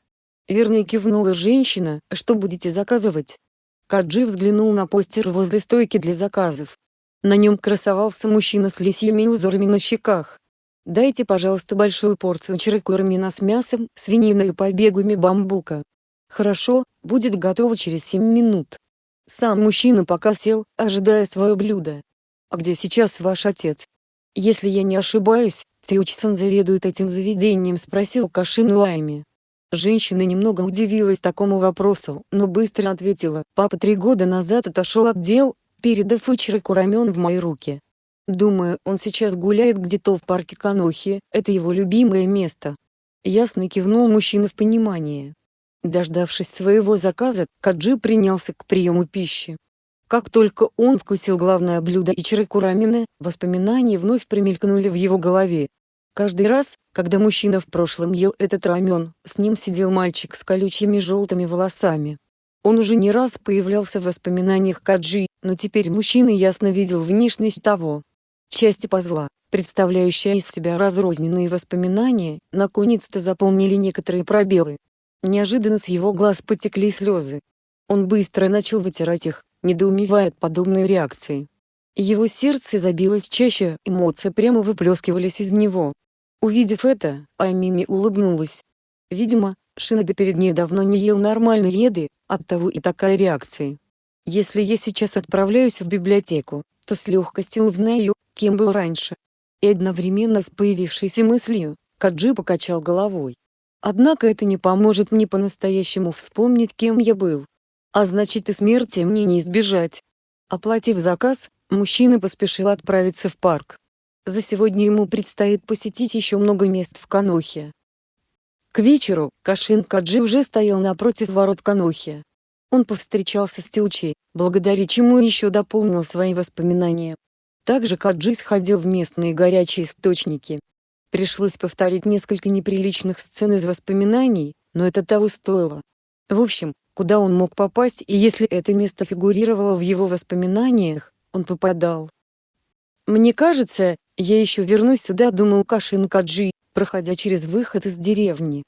Верно кивнула женщина, «Что будете заказывать?» Каджи взглянул на постер возле стойки для заказов. На нем красовался мужчина с лисьими узорами на щеках. «Дайте, пожалуйста, большую порцию чирекурамина с мясом, свининой и побегами бамбука». «Хорошо, будет готово через 7 минут». Сам мужчина пока сел, ожидая свое блюдо. «А где сейчас ваш отец?» «Если я не ошибаюсь, Тиучсон заведует этим заведением», — спросил Кашин Лайми. Женщина немного удивилась такому вопросу, но быстро ответила, «Папа три года назад отошел от дел, передав Ичироку рамен в мои руки. Думаю, он сейчас гуляет где-то в парке Канохи, это его любимое место». Ясно кивнул мужчина в понимании. Дождавшись своего заказа, Каджи принялся к приему пищи. Как только он вкусил главное блюдо Ичироку рамена, воспоминания вновь промелькнули в его голове. Каждый раз, когда мужчина в прошлом ел этот рамен, с ним сидел мальчик с колючими желтыми волосами. Он уже не раз появлялся в воспоминаниях Каджи, но теперь мужчина ясно видел внешность того. Части пазла, представляющая из себя разрозненные воспоминания, наконец-то заполнили некоторые пробелы. Неожиданно с его глаз потекли слезы. Он быстро начал вытирать их, недоумевая от подобной реакции. Его сердце забилось чаще, эмоции прямо выплескивались из него. Увидев это, Аймими улыбнулась. Видимо, Шиноби перед ней давно не ел нормальной еды, оттого и такая реакция. Если я сейчас отправляюсь в библиотеку, то с легкостью узнаю, кем был раньше. И одновременно с появившейся мыслью, Каджи покачал головой. Однако это не поможет мне по-настоящему вспомнить, кем я был. А значит и смерти мне не избежать. Оплатив заказ, мужчина поспешил отправиться в парк. За сегодня ему предстоит посетить еще много мест в Канохе. К вечеру, Кашин Каджи уже стоял напротив ворот Канохи. Он повстречался с Тючей, благодаря чему еще дополнил свои воспоминания. Также Каджи сходил в местные горячие источники. Пришлось повторить несколько неприличных сцен из воспоминаний, но это того стоило. В общем, куда он мог попасть и если это место фигурировало в его воспоминаниях, он попадал. «Мне кажется, я еще вернусь сюда», — думал Кашин Каджи, проходя через выход из деревни.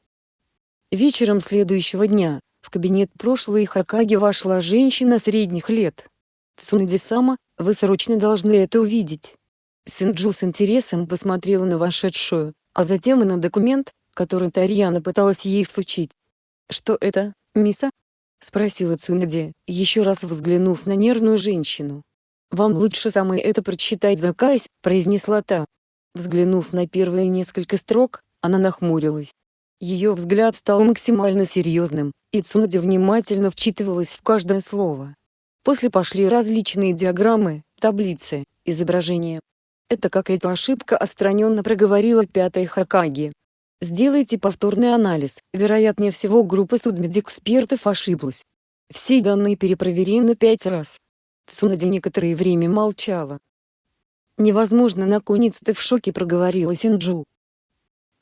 Вечером следующего дня, в кабинет прошлой Хакаги вошла женщина средних лет. Цунади-сама, вы срочно должны это увидеть. Синджу с интересом посмотрела на вошедшую, а затем и на документ, который Тарьяна пыталась ей всучить. «Что это, миса?» — спросила Цунади, еще раз взглянув на нервную женщину. «Вам лучше самой это прочитать заказ», — произнесла та. Взглянув на первые несколько строк, она нахмурилась. Ее взгляд стал максимально серьезным, и Цунади внимательно вчитывалась в каждое слово. После пошли различные диаграммы, таблицы, изображения. «Это какая-то ошибка», — отстраненно проговорила пятая Хакаги. Сделайте повторный анализ, вероятнее всего группа судмедэкспертов ошиблась. Все данные перепроверены пять раз. Цунади некоторое время молчала. «Невозможно наконец-то в шоке проговорила Синджу.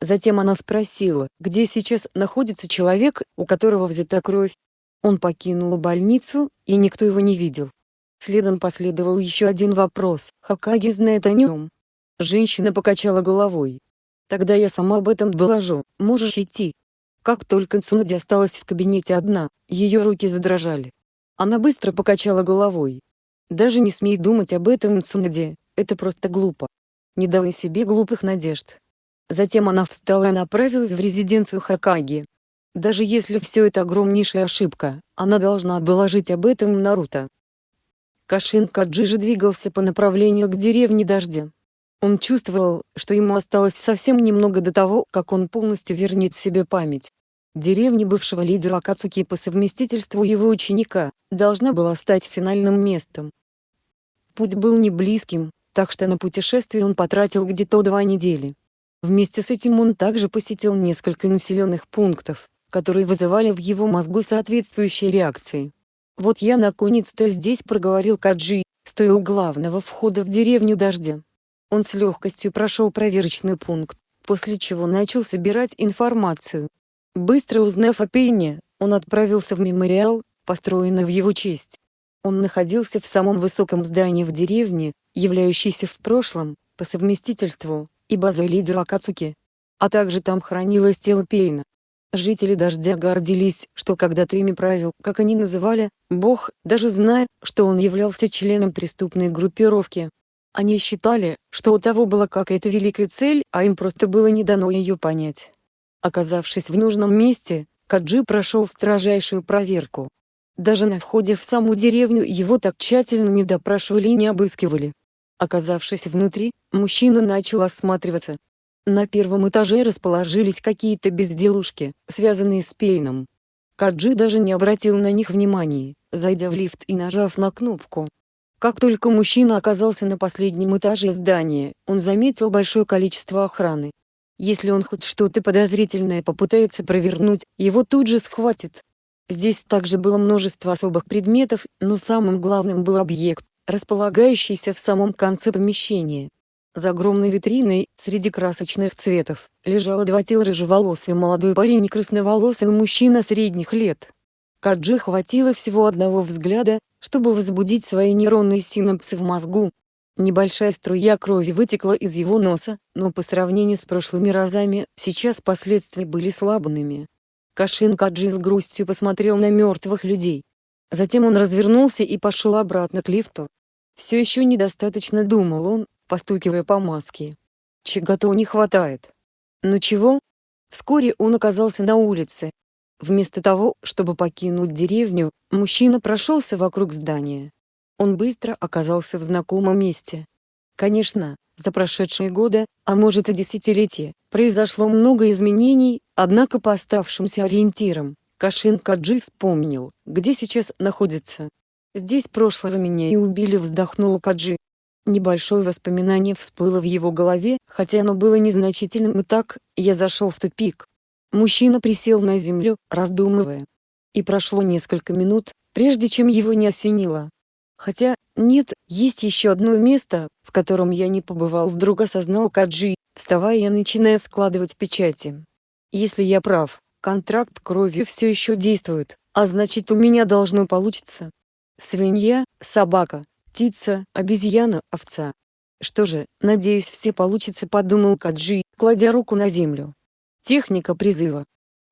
Затем она спросила, где сейчас находится человек, у которого взята кровь. Он покинул больницу, и никто его не видел. Следом последовал еще один вопрос, Хакаги знает о нем. Женщина покачала головой. Тогда я сама об этом доложу, можешь идти. Как только Цунади осталась в кабинете одна, ее руки задрожали. Она быстро покачала головой. Даже не смей думать об этом Цунади, это просто глупо. Не давай себе глупых надежд. Затем она встала и направилась в резиденцию Хакаги. Даже если все это огромнейшая ошибка, она должна доложить об этом Наруто. Кашин Каджи двигался по направлению к деревне Дождя. Он чувствовал, что ему осталось совсем немного до того, как он полностью вернет себе память. Деревня бывшего лидера Акацуки по совместительству его ученика, должна была стать финальным местом. Путь был не близким, так что на путешествие он потратил где-то два недели. Вместе с этим он также посетил несколько населенных пунктов, которые вызывали в его мозгу соответствующие реакции. «Вот я наконец-то здесь», — проговорил Каджи, стоя у главного входа в деревню Дождя. Он с легкостью прошел проверочный пункт, после чего начал собирать информацию. Быстро узнав о Пенне, он отправился в мемориал, построенный в его честь. Он находился в самом высоком здании в деревне, являющейся в прошлом, по совместительству, и базой лидера Акацуки. А также там хранилось тело Пейна. Жители Дождя гордились, что когда-то правил, как они называли, Бог, даже зная, что он являлся членом преступной группировки. Они считали, что у того была какая-то великая цель, а им просто было не дано ее понять. Оказавшись в нужном месте, Каджи прошел строжайшую проверку. Даже на входе в саму деревню его так тщательно не допрашивали и не обыскивали. Оказавшись внутри, мужчина начал осматриваться. На первом этаже расположились какие-то безделушки, связанные с Пейном. Каджи даже не обратил на них внимания, зайдя в лифт и нажав на кнопку. Как только мужчина оказался на последнем этаже здания, он заметил большое количество охраны. Если он хоть что-то подозрительное попытается провернуть, его тут же схватит. Здесь также было множество особых предметов, но самым главным был объект, располагающийся в самом конце помещения. За огромной витриной, среди красочных цветов, лежало два тела рыжеволосый молодой парень и красноволосый мужчина средних лет. Каджи хватило всего одного взгляда, чтобы возбудить свои нейронные синапсы в мозгу. Небольшая струя крови вытекла из его носа, но по сравнению с прошлыми разами, сейчас последствия были слабыми. Кашин Каджи с грустью посмотрел на мертвых людей. Затем он развернулся и пошел обратно к лифту. Все еще недостаточно думал он, постукивая по маске. Чего-то не хватает. Но чего? Вскоре он оказался на улице. Вместо того, чтобы покинуть деревню, мужчина прошелся вокруг здания. Он быстро оказался в знакомом месте. Конечно, за прошедшие годы, а может и десятилетия, произошло много изменений, однако по оставшимся ориентирам, Кашин Каджи вспомнил, где сейчас находится. Здесь прошлого меня и убили вздохнул Каджи. Небольшое воспоминание всплыло в его голове, хотя оно было незначительным и так, я зашел в тупик. Мужчина присел на землю, раздумывая. И прошло несколько минут, прежде чем его не осенило. Хотя, нет, есть еще одно место, в котором я не побывал вдруг осознал Каджи, вставая и начиная складывать печати. Если я прав, Контракт крови все еще действует, а значит у меня должно получиться. Свинья, собака, птица, обезьяна, овца. Что же, надеюсь все получится подумал Каджи, кладя руку на землю. Техника призыва.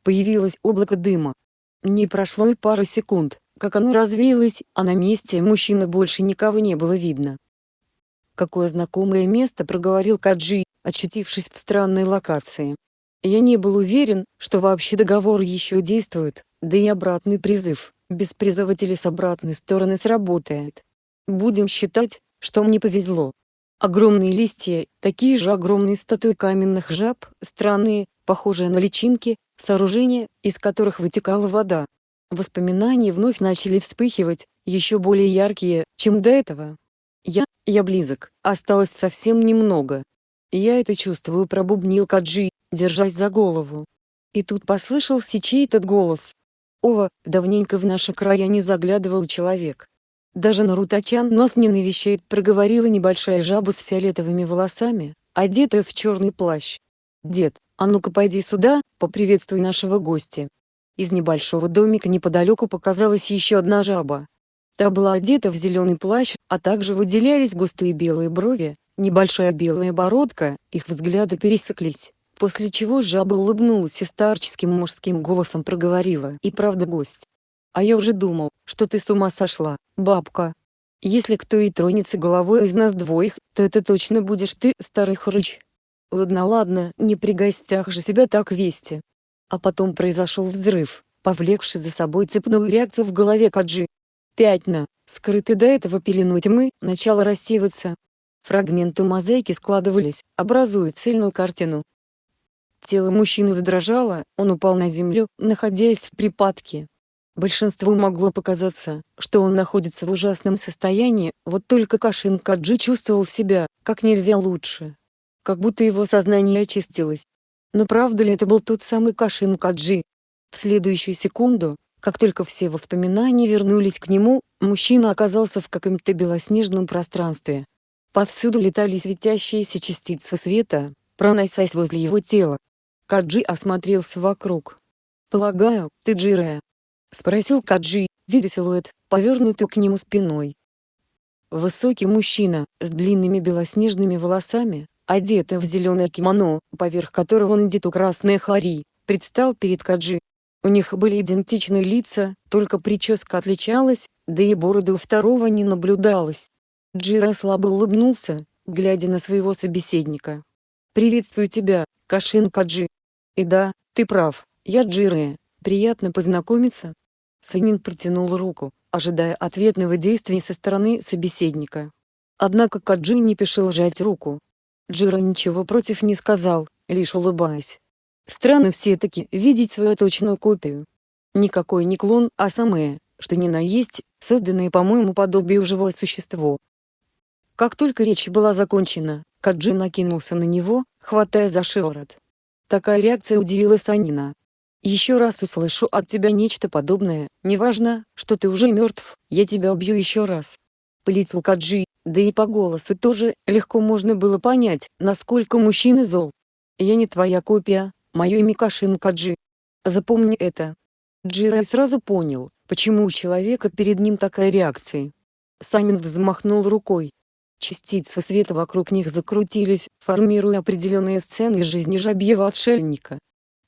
Появилось облако дыма. Не прошло и пары секунд, как оно развеялось, а на месте мужчины больше никого не было видно. Какое знакомое место проговорил Каджи, очутившись в странной локации. Я не был уверен, что вообще договор еще действует, да и обратный призыв, без призывателей с обратной стороны сработает. Будем считать, что мне повезло. Огромные листья, такие же огромные статуи каменных жаб, странные, похожие на личинки, сооружения, из которых вытекала вода. Воспоминания вновь начали вспыхивать, еще более яркие, чем до этого. Я, я близок, осталось совсем немного. Я это чувствую пробубнил Каджи, держась за голову. И тут послышался чей-то голос. «Ова, давненько в наши края не заглядывал человек. Даже Нарутачан нас не навещает», проговорила небольшая жаба с фиолетовыми волосами, одетая в черный плащ. «Дед, А ну-ка пойди сюда, поприветствуй нашего гостя. Из небольшого домика неподалеку показалась еще одна жаба. Та была одета в зеленый плащ, а также выделялись густые белые брови, небольшая белая бородка, их взгляды пересеклись. После чего жаба улыбнулась и старческим мужским голосом проговорила. «И правда гость. А я уже думал, что ты с ума сошла, бабка. Если кто и тронется головой из нас двоих, то это точно будешь ты, старый хрыч. Ладно ладно, не при гостях же себя так вести». А потом произошел взрыв, повлекший за собой цепную реакцию в голове Каджи. Пятна, скрытые до этого пеленой тьмы, начало рассеиваться. Фрагменты мозаики складывались, образуя цельную картину. Тело мужчины задрожало, он упал на землю, находясь в припадке. Большинству могло показаться, что он находится в ужасном состоянии, вот только Кашин Каджи чувствовал себя, как нельзя лучше. Как будто его сознание очистилось. Но правда ли это был тот самый Кашин Каджи? В следующую секунду, как только все воспоминания вернулись к нему, мужчина оказался в каком-то белоснежном пространстве. Повсюду летали светящиеся частицы света, проносясь возле его тела. Каджи осмотрелся вокруг. «Полагаю, ты Джирая?» — спросил Каджи, видя силуэт, повернутый к нему спиной. Высокий мужчина, с длинными белоснежными волосами, одетый в зеленое кимоно, поверх которого надето красное хари, предстал перед Каджи. У них были идентичные лица, только прическа отличалась, да и бороды у второго не наблюдалось. Джира слабо улыбнулся, глядя на своего собеседника. «Приветствую тебя, Кашин Каджи. И да, ты прав, я Джирая, приятно познакомиться». Санин протянул руку, ожидая ответного действия со стороны собеседника. Однако Каджи не пешил жать руку. Джира ничего против не сказал, лишь улыбаясь. Странно все-таки видеть свою точную копию. Никакой не клон, а самое, что ни на есть, созданное по-моему подобию живое существо. Как только речь была закончена, Каджи накинулся на него, хватая за шиворот. Такая реакция удивила Санина. «Еще раз услышу от тебя нечто подобное, неважно, что ты уже мертв, я тебя убью еще раз». По лицу Каджи, да и по голосу тоже, легко можно было понять, насколько мужчина зол. «Я не твоя копия, мое имя Кашин Каджи. Запомни это». Джирай сразу понял, почему у человека перед ним такая реакция. Санин взмахнул рукой, Частицы света вокруг них закрутились, формируя определенные сцены из жизни жабьего отшельника.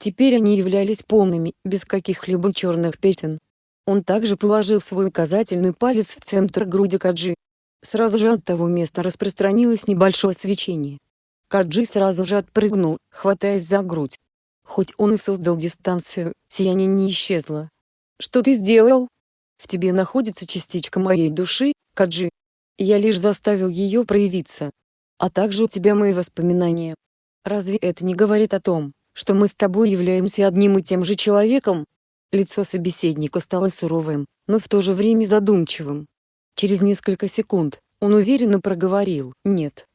Теперь они являлись полными, без каких-либо черных пятен. Он также положил свой указательный палец в центр груди Каджи. Сразу же от того места распространилось небольшое свечение. Каджи сразу же отпрыгнул, хватаясь за грудь. Хоть он и создал дистанцию, сияние не исчезло. «Что ты сделал? В тебе находится частичка моей души, Каджи. Я лишь заставил ее проявиться. А также у тебя мои воспоминания. Разве это не говорит о том, что мы с тобой являемся одним и тем же человеком? Лицо собеседника стало суровым, но в то же время задумчивым. Через несколько секунд, он уверенно проговорил «нет».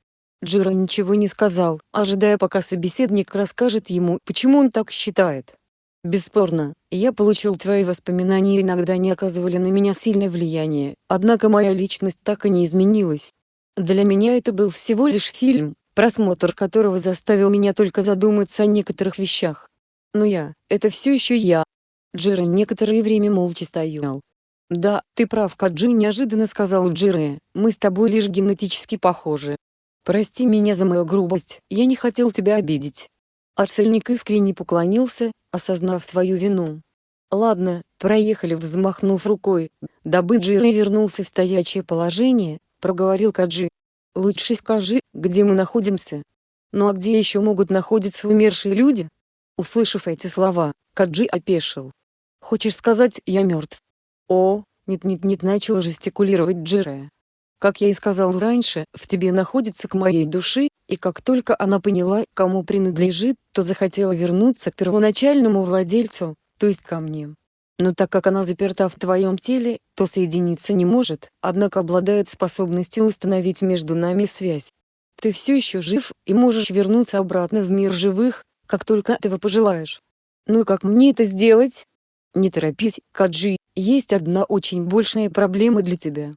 Джира ничего не сказал, ожидая пока собеседник расскажет ему, почему он так считает. Бесспорно, я получил твои воспоминания и иногда не оказывали на меня сильное влияние, однако моя личность так и не изменилась. Для меня это был всего лишь фильм, просмотр которого заставил меня только задуматься о некоторых вещах. Но я, это все еще я. Джира некоторое время молча стоял. «Да, ты прав, Каджи неожиданно сказал Джире, мы с тобой лишь генетически похожи. Прости меня за мою грубость, я не хотел тебя обидеть». Арцельник искренне поклонился, осознав свою вину. «Ладно, проехали», взмахнув рукой, дабы Джирей вернулся в стоячее положение, проговорил Каджи. «Лучше скажи, где мы находимся. Ну а где еще могут находиться умершие люди?» Услышав эти слова, Каджи опешил. «Хочешь сказать, я мертв?» «О, нет-нет-нет», начал жестикулировать Джирая. Как я и сказал раньше, в тебе находится к моей души, и как только она поняла, кому принадлежит, то захотела вернуться к первоначальному владельцу, то есть ко мне. Но так как она заперта в твоем теле, то соединиться не может, однако обладает способностью установить между нами связь. Ты все еще жив, и можешь вернуться обратно в мир живых, как только этого пожелаешь. Ну и как мне это сделать? Не торопись, Каджи, есть одна очень большая проблема для тебя.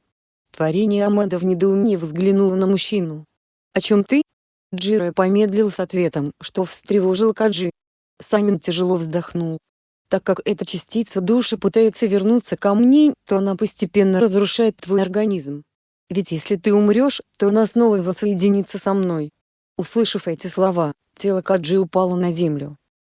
Творение Амада в недоумении взглянуло на мужчину. «О чем ты?» Джира помедлил с ответом, что встревожил Каджи. Санин тяжело вздохнул. Так как эта частица души пытается вернуться ко мне, то она постепенно разрушает твой организм. Ведь если ты умрешь, то она снова воссоединится со мной. Услышав эти слова, тело Каджи упало на землю.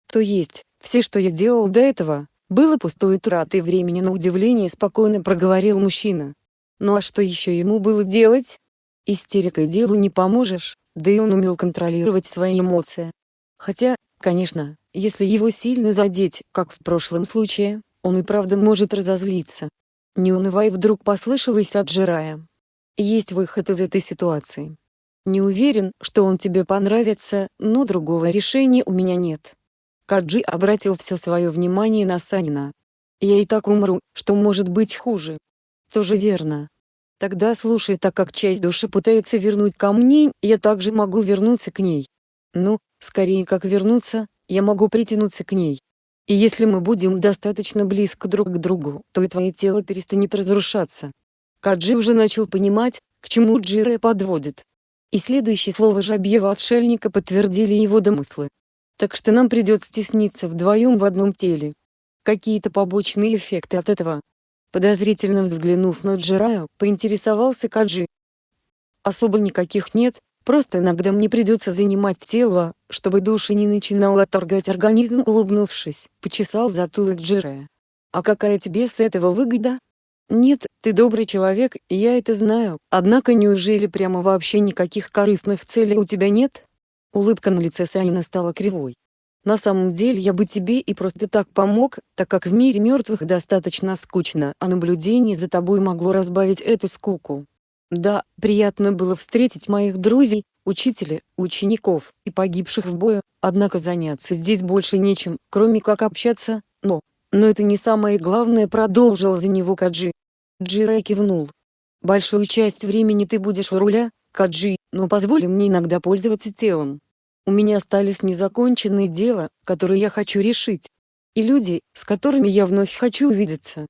То есть, все, что я делал до этого, было пустой тратой времени на удивление спокойно проговорил мужчина. Ну а что еще ему было делать? Истерикой делу не поможешь, да и он умел контролировать свои эмоции. Хотя, конечно, если его сильно задеть, как в прошлом случае, он и правда может разозлиться. Не унывай вдруг послышалось от Жирая. Есть выход из этой ситуации. Не уверен, что он тебе понравится, но другого решения у меня нет. Каджи обратил все свое внимание на Санина. Я и так умру, что может быть хуже. Тоже верно. Тогда слушай, так как часть души пытается вернуть ко мне, я также могу вернуться к ней. Ну, скорее как вернуться, я могу притянуться к ней. И если мы будем достаточно близко друг к другу, то и твое тело перестанет разрушаться. Каджи уже начал понимать, к чему Джире подводит. И следующее слово жабьего отшельника подтвердили его домыслы. Так что нам придется стесниться вдвоем в одном теле. Какие-то побочные эффекты от этого. Подозрительно взглянув на Джираю, поинтересовался Каджи. Особо никаких нет, просто иногда мне придется занимать тело, чтобы душа не начинала отторгать организм улыбнувшись, почесал затылок Джирая. А какая тебе с этого выгода? Нет, ты добрый человек, я это знаю, однако неужели прямо вообще никаких корыстных целей у тебя нет? Улыбка на лице Санина стала кривой. На самом деле я бы тебе и просто так помог, так как в мире мертвых достаточно скучно, а наблюдение за тобой могло разбавить эту скуку. Да, приятно было встретить моих друзей, учителей, учеников и погибших в бою, однако заняться здесь больше нечем, кроме как общаться, но... Но это не самое главное продолжил за него Каджи. Джира кивнул. Большую часть времени ты будешь у руля, Каджи, но позволь мне иногда пользоваться телом. У меня остались незаконченные дела, которые я хочу решить. И люди, с которыми я вновь хочу увидеться.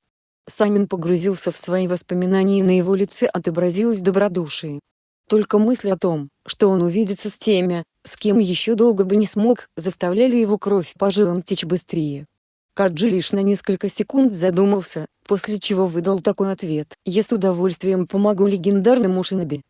Самин погрузился в свои воспоминания и на его лице отобразилось добродушие. Только мысль о том, что он увидится с теми, с кем еще долго бы не смог, заставляли его кровь по жилам течь быстрее. Каджи лишь на несколько секунд задумался, после чего выдал такой ответ. «Я с удовольствием помогу легендарному Шиноби».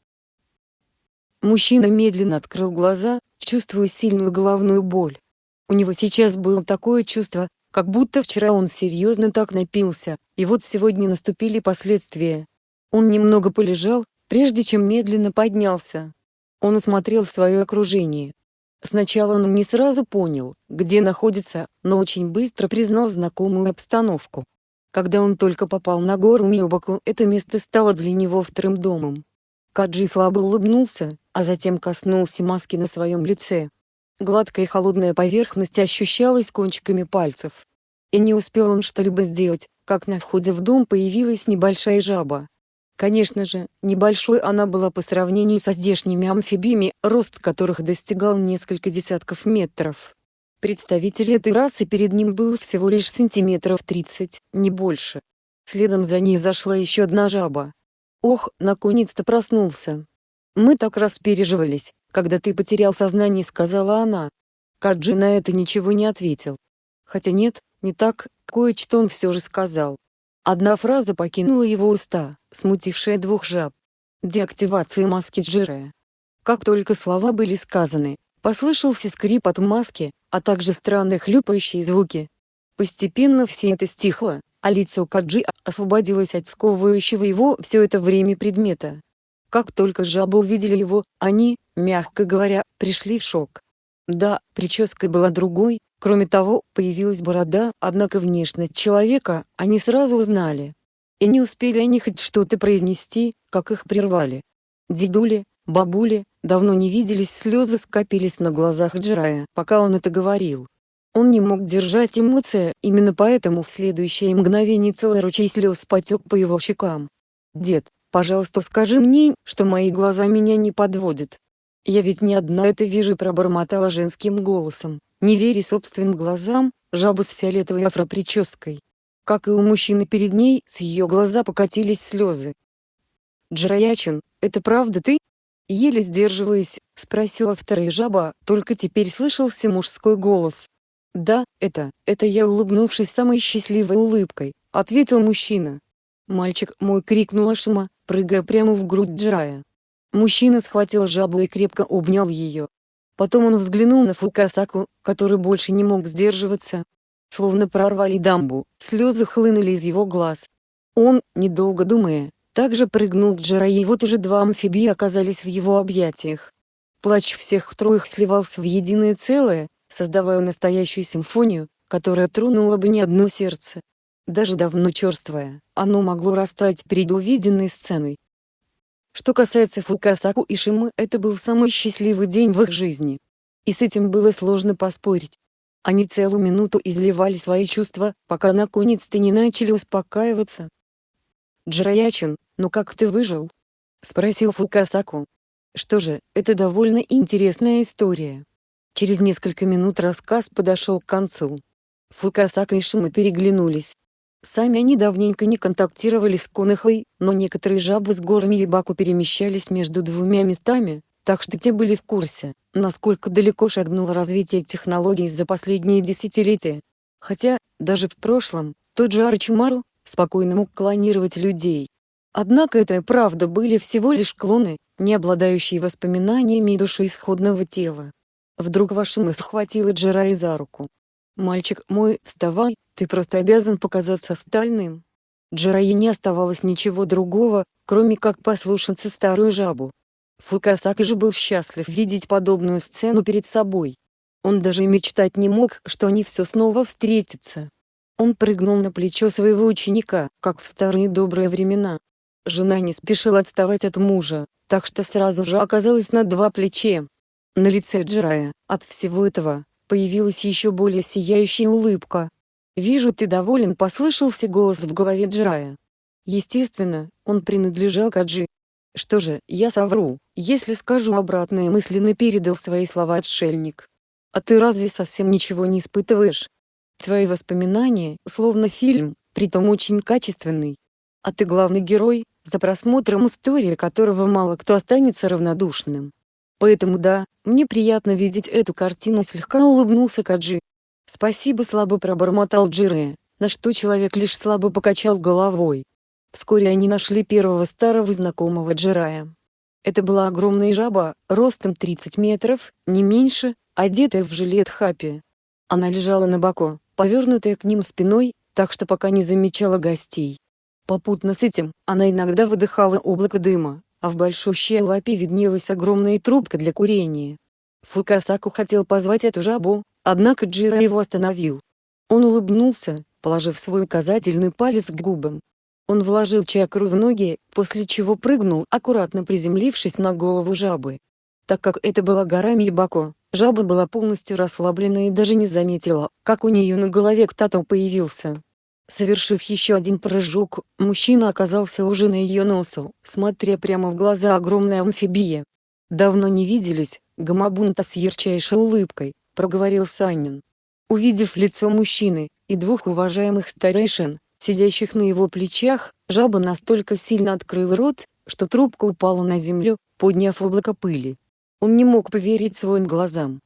Мужчина медленно открыл глаза, чувствуя сильную головную боль. У него сейчас было такое чувство, как будто вчера он серьезно так напился, и вот сегодня наступили последствия. Он немного полежал, прежде чем медленно поднялся. Он осмотрел свое окружение. Сначала он не сразу понял, где находится, но очень быстро признал знакомую обстановку. Когда он только попал на гору Миобаку, это место стало для него вторым домом. Каджи слабо улыбнулся, а затем коснулся маски на своем лице. Гладкая и холодная поверхность ощущалась кончиками пальцев. И не успел он что-либо сделать, как на входе в дом появилась небольшая жаба. Конечно же, небольшой она была по сравнению со здешними амфибиями, рост которых достигал несколько десятков метров. Представитель этой расы перед ним был всего лишь сантиметров 30, не больше. Следом за ней зашла еще одна жаба. Ох, наконец-то проснулся. Мы так распереживались, когда ты потерял сознание, сказала она. Каджи на это ничего не ответил. Хотя нет, не так, кое-что он все же сказал. Одна фраза покинула его уста, смутившая двух жаб. Деактивация маски Джирея. Как только слова были сказаны, послышался скрип от маски, а также странные хлюпающие звуки. Постепенно все это стихло, а лицо Каджи освободилось от сковывающего его все это время предмета. Как только жабы увидели его, они, мягко говоря, пришли в шок. Да, прическа была другой, кроме того, появилась борода, однако внешность человека они сразу узнали. И не успели они хоть что-то произнести, как их прервали. Дедули, бабули, давно не виделись слезы скопились на глазах Джирая, пока он это говорил. Он не мог держать эмоции, именно поэтому в следующее мгновение целый ручей слез потек по его щекам. «Дед, пожалуйста скажи мне, что мои глаза меня не подводят. Я ведь не одна это вижу» пробормотала женским голосом, не веря собственным глазам, жаба с фиолетовой афропрической. Как и у мужчины перед ней, с ее глаза покатились слезы. «Джараячин, это правда ты?» Еле сдерживаясь, спросила вторая жаба, только теперь слышался мужской голос. «Да, это, это я улыбнувшись самой счастливой улыбкой», — ответил мужчина. Мальчик мой крикнул Ашима, прыгая прямо в грудь Джирая. Мужчина схватил жабу и крепко обнял ее. Потом он взглянул на Фукасаку, который больше не мог сдерживаться. Словно прорвали дамбу, слезы хлынули из его глаз. Он, недолго думая, также прыгнул к Джирае и вот уже два амфибии оказались в его объятиях. Плач всех троих сливался в единое целое, создавая настоящую симфонию, которая тронула бы не одно сердце. Даже давно черствое, оно могло растать перед увиденной сценой. Что касается Фукасаку и Шимы, это был самый счастливый день в их жизни. И с этим было сложно поспорить. Они целую минуту изливали свои чувства, пока наконец-то не начали успокаиваться. «Джираячин, ну как ты выжил?» — спросил Фукасаку. Что же, это довольно интересная история. Через несколько минут рассказ подошел к концу. Фукасака и Шима переглянулись. Сами они давненько не контактировали с Конохой, но некоторые жабы с горами Ебаку перемещались между двумя местами, так что те были в курсе, насколько далеко шагнуло развитие технологий за последние десятилетия. Хотя, даже в прошлом, тот же Арчимару, спокойно мог клонировать людей. Однако это и правда были всего лишь клоны, не обладающие воспоминаниями души исходного тела. Вдруг Вашима схватила Джирай за руку. «Мальчик мой, вставай, ты просто обязан показаться остальным». Джирае не оставалось ничего другого, кроме как послушаться старую жабу. Фукасаки же был счастлив видеть подобную сцену перед собой. Он даже и мечтать не мог, что они все снова встретятся. Он прыгнул на плечо своего ученика, как в старые добрые времена. Жена не спешила отставать от мужа, так что сразу же оказалась на два плече. На лице Джирая, от всего этого, появилась еще более сияющая улыбка. «Вижу ты доволен» послышался голос в голове Джирая. Естественно, он принадлежал Каджи. Что же, я совру, если скажу обратное мысленно передал свои слова отшельник. А ты разве совсем ничего не испытываешь? Твои воспоминания, словно фильм, притом очень качественный. А ты главный герой, за просмотром истории которого мало кто останется равнодушным. Поэтому да, мне приятно видеть эту картину слегка улыбнулся Каджи. Спасибо слабо пробормотал Джире, на что человек лишь слабо покачал головой. Вскоре они нашли первого старого знакомого Джирая. Это была огромная жаба, ростом 30 метров, не меньше, одетая в жилет хапи. Она лежала на боку, повернутая к ним спиной, так что пока не замечала гостей. Попутно с этим, она иногда выдыхала облако дыма, а в большущей лапе виднелась огромная трубка для курения. Фукасаку хотел позвать эту жабу, однако Джира его остановил. Он улыбнулся, положив свой указательный палец к губам. Он вложил чакру в ноги, после чего прыгнул, аккуратно приземлившись на голову жабы. Так как это была гора Мибако, жаба была полностью расслаблена и даже не заметила, как у нее на голове кто-то появился. Совершив еще один прыжок, мужчина оказался уже на ее носу, смотря прямо в глаза огромной амфибии. «Давно не виделись, Гамабунта с ярчайшей улыбкой», — проговорил Санин. Увидев лицо мужчины, и двух уважаемых старейшин, сидящих на его плечах, жаба настолько сильно открыл рот, что трубка упала на землю, подняв облако пыли. Он не мог поверить своим глазам.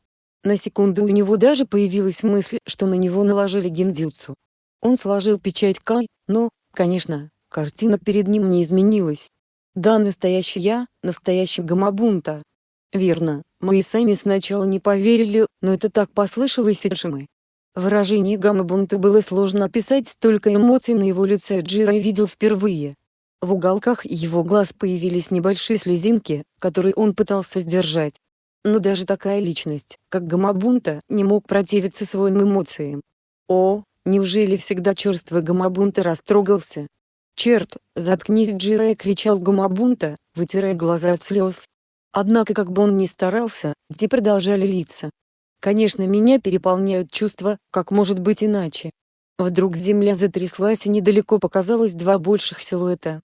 На секунду у него даже появилась мысль, что на него наложили гиндзюцу. Он сложил печать Кай, но, конечно, картина перед ним не изменилась. Да, настоящий я, настоящий Гамабунта. Верно, мы и сами сначала не поверили, но это так послышалось и Шимы. Выражение Гамабунта было сложно описать, столько эмоций на его лице Джира видел впервые. В уголках его глаз появились небольшие слезинки, которые он пытался сдержать. Но даже такая личность, как Гамабунта, не мог противиться своим эмоциям. О, Неужели всегда черствый Гамабунта растрогался? «Черт, заткнись Джирая!» — кричал Гамабунта, вытирая глаза от слез. Однако как бы он ни старался, те продолжали литься. Конечно меня переполняют чувства, как может быть иначе. Вдруг земля затряслась и недалеко показалось два больших силуэта.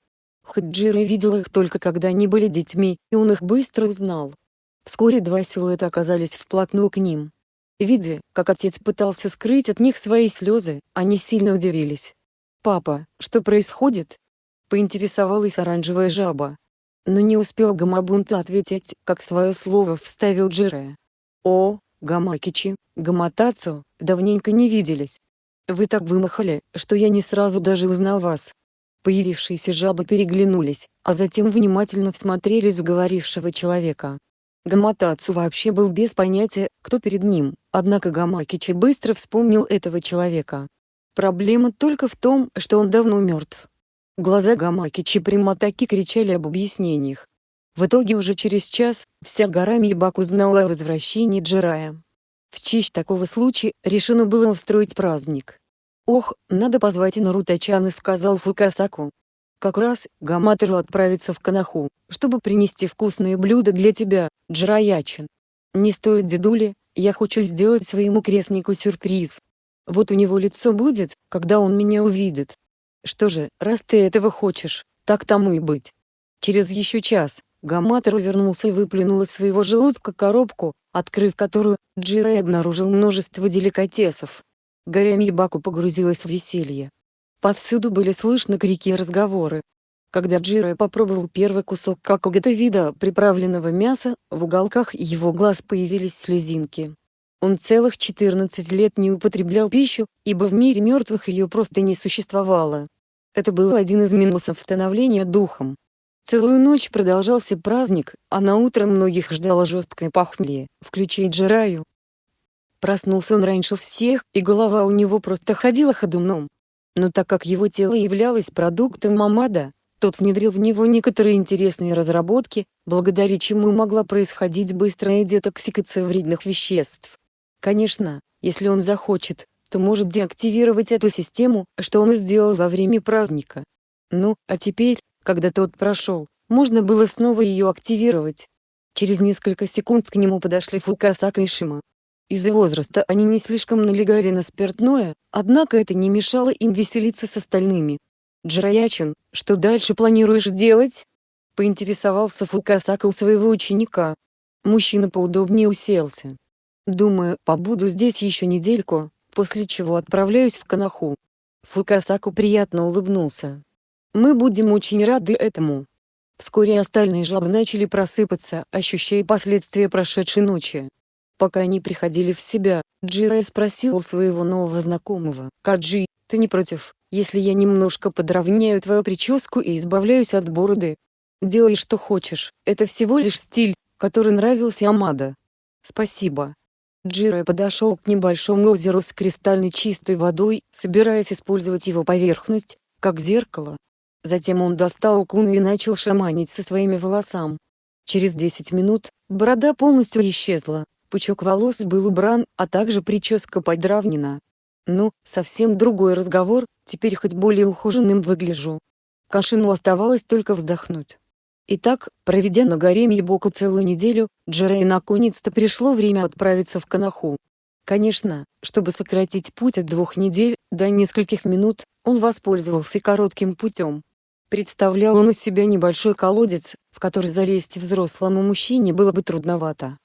Хоть Джира видел их только когда они были детьми, и он их быстро узнал. Вскоре два силуэта оказались вплотную к ним. Видя, как отец пытался скрыть от них свои слезы, они сильно удивились. «Папа, что происходит?» — поинтересовалась оранжевая жаба. Но не успел Гамабунта ответить, как свое слово вставил Джирая. «О, Гамакичи, Гаматацу, давненько не виделись. Вы так вымахали, что я не сразу даже узнал вас». Появившиеся жабы переглянулись, а затем внимательно всмотрелись в говорившего человека. Гаматацу вообще был без понятия, кто перед ним, однако Гамакичи быстро вспомнил этого человека. Проблема только в том, что он давно мертв. Глаза Гамакичи прямо-таки кричали об объяснениях. В итоге уже через час, вся гора Мибак узнала о возвращении Джирая. В честь такого случая, решено было устроить праздник. «Ох, надо позвать Нарутачана», — сказал Фукасаку. «Как раз, Гаматеру отправится в Канаху, чтобы принести вкусные блюда для тебя, Джираячин. Не стоит дедули, я хочу сделать своему крестнику сюрприз. Вот у него лицо будет, когда он меня увидит. Что же, раз ты этого хочешь, так тому и быть». Через еще час, Гаматер вернулся и выплюнул из своего желудка коробку, открыв которую, Джирай обнаружил множество деликатесов. Горя Мибаку погрузилась в веселье. Повсюду были слышны крики и разговоры. Когда Джиро попробовал первый кусок какого-то вида приправленного мяса, в уголках его глаз появились слезинки. Он целых 14 лет не употреблял пищу, ибо в мире мертвых ее просто не существовало. Это был один из минусов становления духом. Целую ночь продолжался праздник, а на утро многих ждало жесткое похмелье, включая Джираю. Проснулся он раньше всех, и голова у него просто ходила ходуном. Но так как его тело являлось продуктом Мамада, тот внедрил в него некоторые интересные разработки, благодаря чему могла происходить быстрая детоксикация вредных веществ. Конечно, если он захочет, то может деактивировать эту систему, что он и сделал во время праздника. Ну, а теперь, когда тот прошел, можно было снова ее активировать. Через несколько секунд к нему подошли Фукасака и Шима. Из-за возраста они не слишком налегали на спиртное, однако это не мешало им веселиться с остальными. «Джираячин, что дальше планируешь делать?» — поинтересовался Фукасака у своего ученика. Мужчина поудобнее уселся. «Думаю, побуду здесь еще недельку, после чего отправляюсь в Канаху». Фукасаку приятно улыбнулся. «Мы будем очень рады этому». Вскоре остальные жабы начали просыпаться, ощущая последствия прошедшей ночи. Пока они приходили в себя, Джирай спросил у своего нового знакомого, «Каджи, ты не против, если я немножко подровняю твою прическу и избавляюсь от бороды? Делай что хочешь, это всего лишь стиль, который нравился Амада». «Спасибо». Джирай подошел к небольшому озеру с кристальной чистой водой, собираясь использовать его поверхность, как зеркало. Затем он достал куну и начал шаманить со своими волосами. Через 10 минут, борода полностью исчезла, пучок волос был убран, а также прическа подравнена. Ну, совсем другой разговор, теперь хоть более ухоженным выгляжу. Кашину оставалось только вздохнуть. Итак, проведя на горе Мьебоку целую неделю, Джерей наконец-то пришло время отправиться в Канаху. Конечно, чтобы сократить путь от двух недель до нескольких минут, он воспользовался коротким путем. Представлял он из себя небольшой колодец, в который залезть взрослому мужчине было бы трудновато.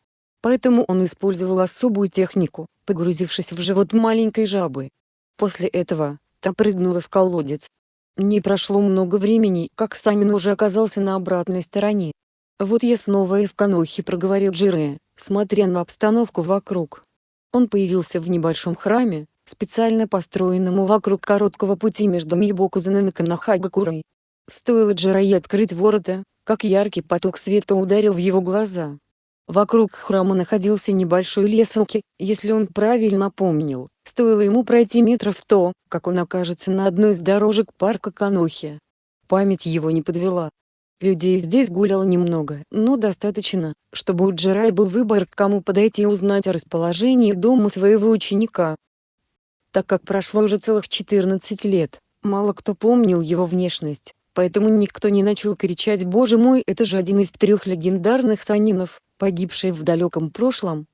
Поэтому он использовал особую технику, погрузившись в живот маленькой жабы. После этого, та прыгнула в колодец. Не прошло много времени, как Самин уже оказался на обратной стороне. «Вот я снова и в Канохе», — проговорил Джире, смотря на обстановку вокруг. Он появился в небольшом храме, специально построенному вокруг короткого пути между Мибокузаном и Канахагакурой. Стоило Джирае открыть ворота, как яркий поток света ударил в его глаза. Вокруг храма находился небольшой лесенки, если он правильно помнил, стоило ему пройти метров сто, как он окажется на одной из дорожек парка Канохи. Память его не подвела. Людей здесь гуляло немного, но достаточно, чтобы у Джерай был выбор к кому подойти и узнать о расположении дома своего ученика. Так как прошло уже целых 14 лет, мало кто помнил его внешность, поэтому никто не начал кричать «Боже мой, это же один из трех легендарных санинов!» Погибший в далеком прошлом?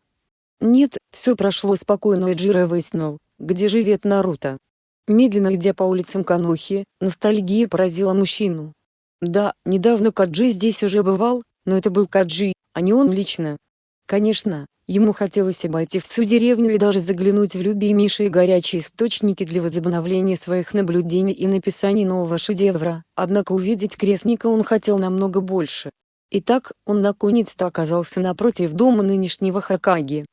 Нет, все прошло спокойно и Джиро выяснил, где живет Наруто. Медленно идя по улицам Канохи, ностальгия поразила мужчину. Да, недавно Каджи здесь уже бывал, но это был Каджи, а не он лично. Конечно, ему хотелось обойти всю деревню и даже заглянуть в любимейшие горячие источники для возобновления своих наблюдений и написания нового шедевра, однако увидеть крестника он хотел намного больше. Итак, он наконец-то оказался напротив дома нынешнего Хакаги.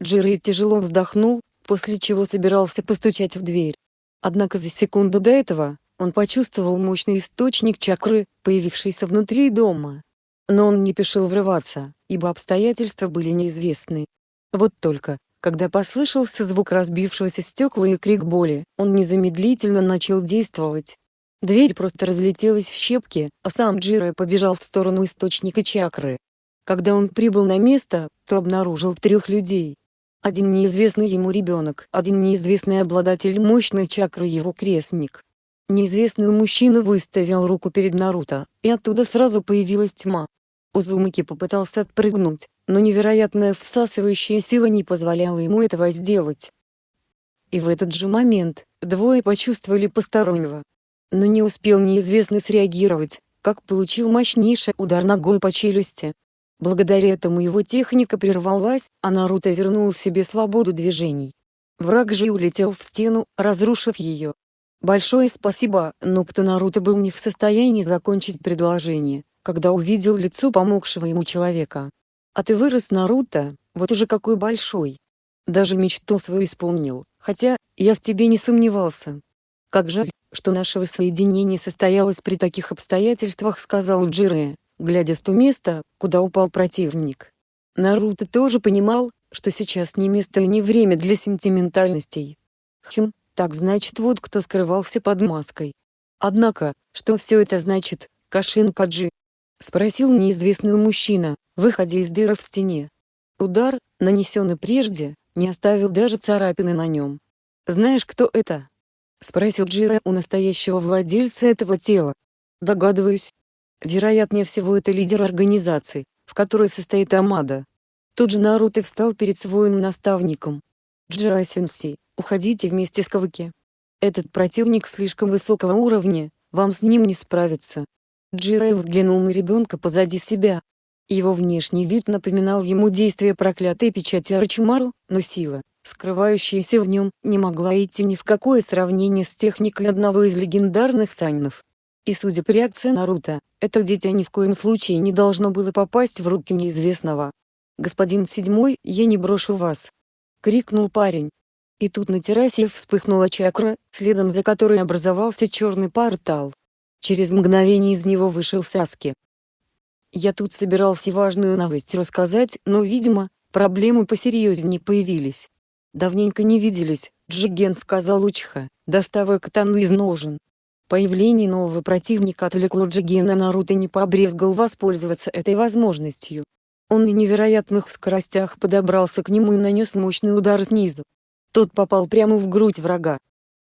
Джирей тяжело вздохнул, после чего собирался постучать в дверь. Однако за секунду до этого, он почувствовал мощный источник чакры, появившийся внутри дома. Но он не пешил врываться, ибо обстоятельства были неизвестны. Вот только, когда послышался звук разбившегося стекла и крик боли, он незамедлительно начал действовать. Дверь просто разлетелась в щепки, а сам Джиро побежал в сторону источника чакры. Когда он прибыл на место, то обнаружил трех людей. Один неизвестный ему ребенок, один неизвестный обладатель мощной чакры его крестник. Неизвестный мужчина выставил руку перед Наруто, и оттуда сразу появилась тьма. Узумаки попытался отпрыгнуть, но невероятная всасывающая сила не позволяла ему этого сделать. И в этот же момент, двое почувствовали постороннего. Но не успел неизвестный среагировать, как получил мощнейший удар ногой по челюсти. Благодаря этому его техника прервалась, а Наруто вернул себе свободу движений. Враг же улетел в стену, разрушив ее. Большое спасибо, но кто Наруто был не в состоянии закончить предложение, когда увидел лицо помогшего ему человека. А ты вырос, Наруто, вот уже какой большой. Даже мечту свою исполнил, хотя, я в тебе не сомневался. Как жаль, что наше воссоединение состоялось при таких обстоятельствах, сказал Джире, глядя в то место, куда упал противник. Наруто тоже понимал, что сейчас не место и не время для сентиментальностей. Хм, так значит вот кто скрывался под маской. Однако, что все это значит, Кашин Каджи? Спросил неизвестный мужчина, выходя из дыры в стене. Удар, нанесенный прежде, не оставил даже царапины на нем. «Знаешь, кто это?» Спросил Джира у настоящего владельца этого тела. «Догадываюсь. Вероятнее всего это лидер организации, в которой состоит Амада». Тут же Наруто встал перед своим наставником. Джира Сенси, уходите вместе с Каваки. Этот противник слишком высокого уровня, вам с ним не справиться. Джирай взглянул на ребенка позади себя. Его внешний вид напоминал ему действие проклятой печати Арчимару, но сила, скрывающаяся в нем, не могла идти ни в какое сравнение с техникой одного из легендарных сайнов. И судя по реакции Наруто, это дитя ни в коем случае не должно было попасть в руки неизвестного. «Господин Седьмой, я не брошу вас!» — крикнул парень. И тут на террасе вспыхнула чакра, следом за которой образовался черный портал. Через мгновение из него вышел Саски. Я тут собирался важную новость рассказать, но, видимо, проблемы посерьезнее появились. Давненько не виделись, Джиген сказал Учиха, доставая катану из ножен. Появление нового противника отвлекло Джигена Наруто не побрезгал воспользоваться этой возможностью. Он на невероятных скоростях подобрался к нему и нанес мощный удар снизу. Тот попал прямо в грудь врага.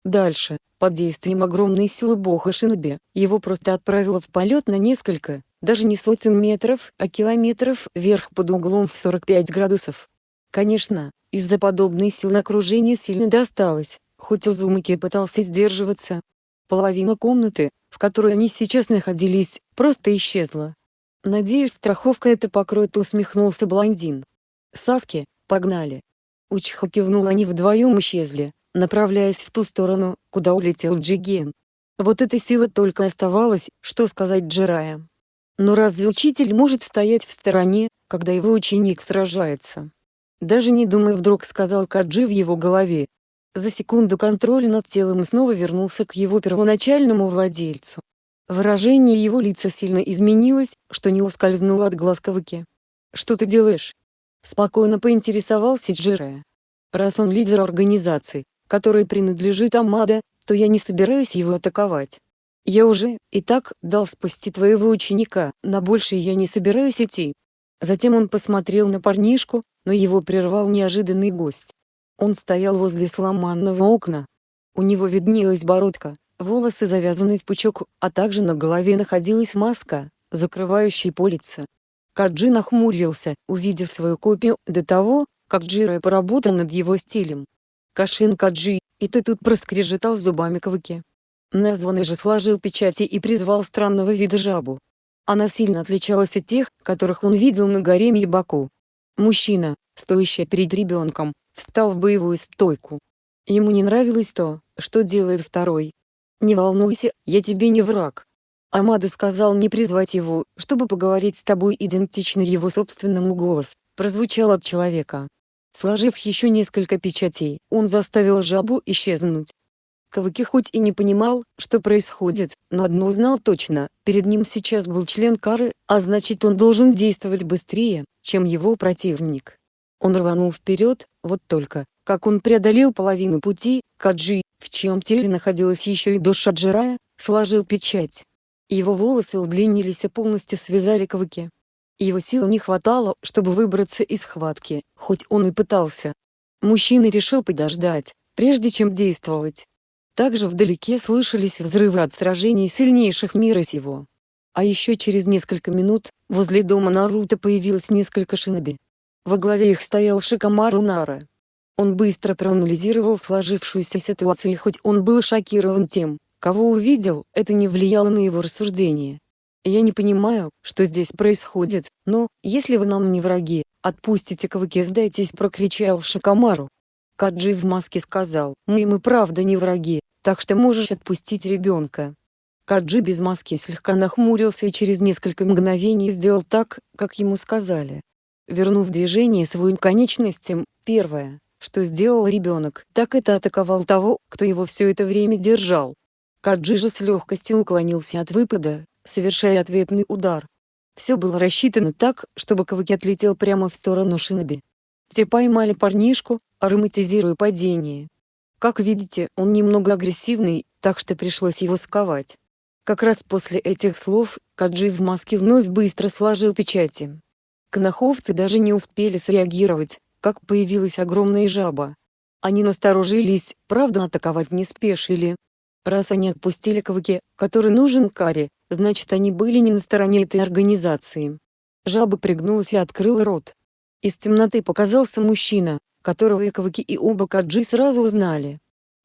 Дальше, под действием огромной силы бога Шиноби, его просто отправило в полет на несколько, даже не сотен метров, а километров вверх под углом в 45 градусов. Конечно, из-за подобной силы окружение сильно досталось, хоть Узумаки пытался сдерживаться. Половина комнаты, в которой они сейчас находились, просто исчезла. «Надеюсь, страховка это покроет», усмехнулся блондин. «Саски, погнали!» Учиха кивнул они вдвоем исчезли, направляясь в ту сторону, куда улетел Джиген. Вот этой силы только оставалось, что сказать Джирая. Но разве учитель может стоять в стороне, когда его ученик сражается? Даже не думай вдруг сказал Каджи в его голове. За секунду контроль над телом снова вернулся к его первоначальному владельцу. Выражение его лица сильно изменилось, что не ускользнуло от глаз Кавыки. «Что ты делаешь?» Спокойно поинтересовался Джире. Раз он лидер организации, которой принадлежит Амада, то я не собираюсь его атаковать. Я уже, и так, дал спасти твоего ученика, на большее я не собираюсь идти. Затем он посмотрел на парнишку, но его прервал неожиданный гость. Он стоял возле сломанного окна. У него виднелась бородка, волосы завязаны в пучок, а также на голове находилась маска, закрывающая по лицу. Каджи нахмурился, увидев свою копию, до того, как Джиро поработал над его стилем. Кашин Каджи, и ты тут проскрежетал зубами Кавыки. Названный же сложил печати и призвал странного вида жабу. Она сильно отличалась от тех, которых он видел на горе Мьябаку. Мужчина, стоящий перед ребенком, встал в боевую стойку. Ему не нравилось то, что делает второй. «Не волнуйся, я тебе не враг». Амада сказал не призвать его, чтобы поговорить с тобой идентично его собственному голос, прозвучал от человека. Сложив еще несколько печатей, он заставил жабу исчезнуть. Каваки хоть и не понимал, что происходит, но одно знал точно, перед ним сейчас был член Кары, а значит он должен действовать быстрее, чем его противник. Он рванул вперед, вот только, как он преодолел половину пути, Каджи, в чьем теле находилась еще и душа Джирая, сложил печать. Его волосы удлинились и полностью связали Каваки. Его сил не хватало, чтобы выбраться из схватки, хоть он и пытался. Мужчина решил подождать, прежде чем действовать. Также вдалеке слышались взрывы от сражений сильнейших мира сего. А еще через несколько минут, возле дома Наруто появилось несколько шиноби. Во главе их стоял Шикамару Нара. Он быстро проанализировал сложившуюся ситуацию и хоть он был шокирован тем, кого увидел, это не влияло на его рассуждения. Я не понимаю, что здесь происходит, но, если вы нам не враги, отпустите Каваки сдайтесь прокричал Шикамару. Каджи в маске сказал, мы и правда не враги, так что можешь отпустить ребенка. Каджи без маски слегка нахмурился и через несколько мгновений сделал так, как ему сказали. Вернув движение своим конечностям, первое, что сделал ребенок, так это атаковал того, кто его все это время держал. Каджи же с легкостью уклонился от выпада, совершая ответный удар. Все было рассчитано так, чтобы Каваки отлетел прямо в сторону Шиноби. Те поймали парнишку, ароматизируя падение. Как видите, он немного агрессивный, так что пришлось его сковать. Как раз после этих слов, Каджи в маске вновь быстро сложил печати. Кнаховцы даже не успели среагировать, как появилась огромная жаба. Они насторожились, правда атаковать не спешили. Раз они отпустили Каваки, который нужен Каре, значит они были не на стороне этой организации. Жаба пригнулась и открыла рот. Из темноты показался мужчина, которого и Каваки и оба Каджи сразу узнали.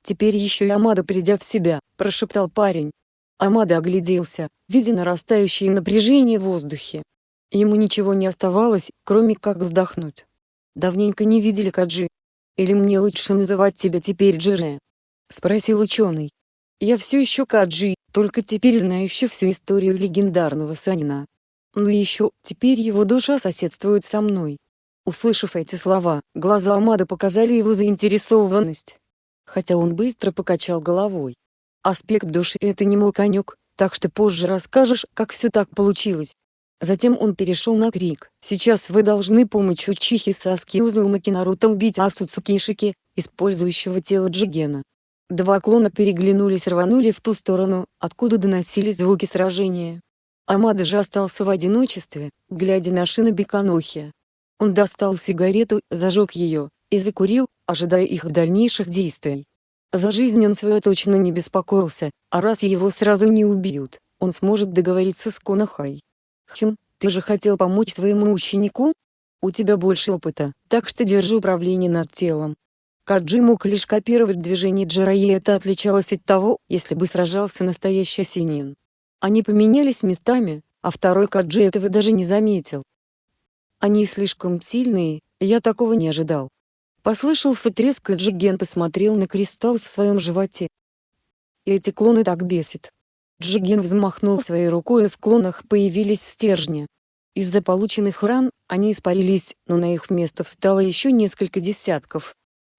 «Теперь еще и Амада придя в себя», – прошептал парень. Амада огляделся, видя нарастающее напряжение в воздухе. Ему ничего не оставалось, кроме как вздохнуть. «Давненько не видели Каджи. Или мне лучше называть тебя теперь Джире?» – спросил ученый. «Я все еще Каджи, только теперь знающий всю историю легендарного Санина. Но еще, теперь его душа соседствует со мной. Услышав эти слова, глаза Амада показали его заинтересованность. Хотя он быстро покачал головой. Аспект души — это не мой конек, так что позже расскажешь, как все так получилось. Затем он перешел на крик. «Сейчас вы должны помочь Учихи Саски Узумаки Наруто убить Ацуцуки Ишики, использующего тело Джигена». Два клона переглянулись рванули в ту сторону, откуда доносились звуки сражения. Амада же остался в одиночестве, глядя на Шиноби Канохи. Он достал сигарету, зажег ее, и закурил, ожидая их дальнейших действий. За жизнь он свою точно не беспокоился, а раз его сразу не убьют, он сможет договориться с Конахай. Хм, ты же хотел помочь своему ученику? У тебя больше опыта, так что держи управление над телом. Каджи мог лишь копировать движения Джира и это отличалось от того, если бы сражался настоящий Синин. Они поменялись местами, а второй Каджи этого даже не заметил. Они слишком сильные, я такого не ожидал. Послышался треск и Джиген посмотрел на кристалл в своем животе. Эти клоны так бесит. Джиген взмахнул своей рукой и в клонах появились стержни. Из-за полученных ран, они испарились, но на их место встало еще несколько десятков.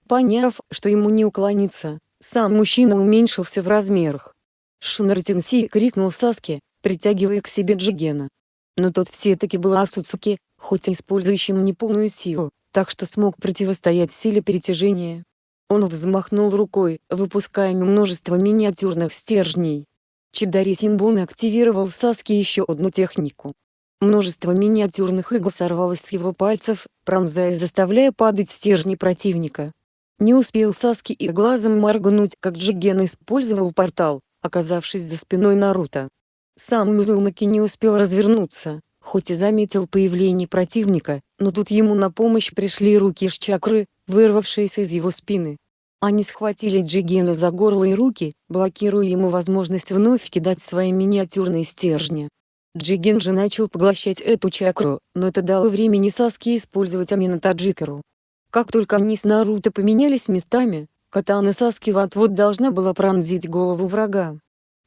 Поняв, что ему не уклониться, сам мужчина уменьшился в размерах. Шинартинси крикнул Саске, притягивая к себе Джигена. Но тот все-таки был Ацуцуки, хоть и использующим неполную силу, так что смог противостоять силе перетяжения. Он взмахнул рукой, выпуская множество миниатюрных стержней. Чидари Синбон активировал Саски еще одну технику. Множество миниатюрных игл сорвалось с его пальцев, пронзая заставляя падать стержни противника. Не успел Саски и глазом моргнуть, как Джиген использовал портал, оказавшись за спиной Наруто. Сам Мизумаки не успел развернуться, хоть и заметил появление противника, но тут ему на помощь пришли руки с чакры, вырвавшиеся из его спины. Они схватили Джигена за горло и руки, блокируя ему возможность вновь кидать свои миниатюрные стержни. Джиген же начал поглощать эту чакру, но это дало времени Саске использовать Амина Таджикеру. Как только они с Наруто поменялись местами, катана Саски вот-вот должна была пронзить голову врага.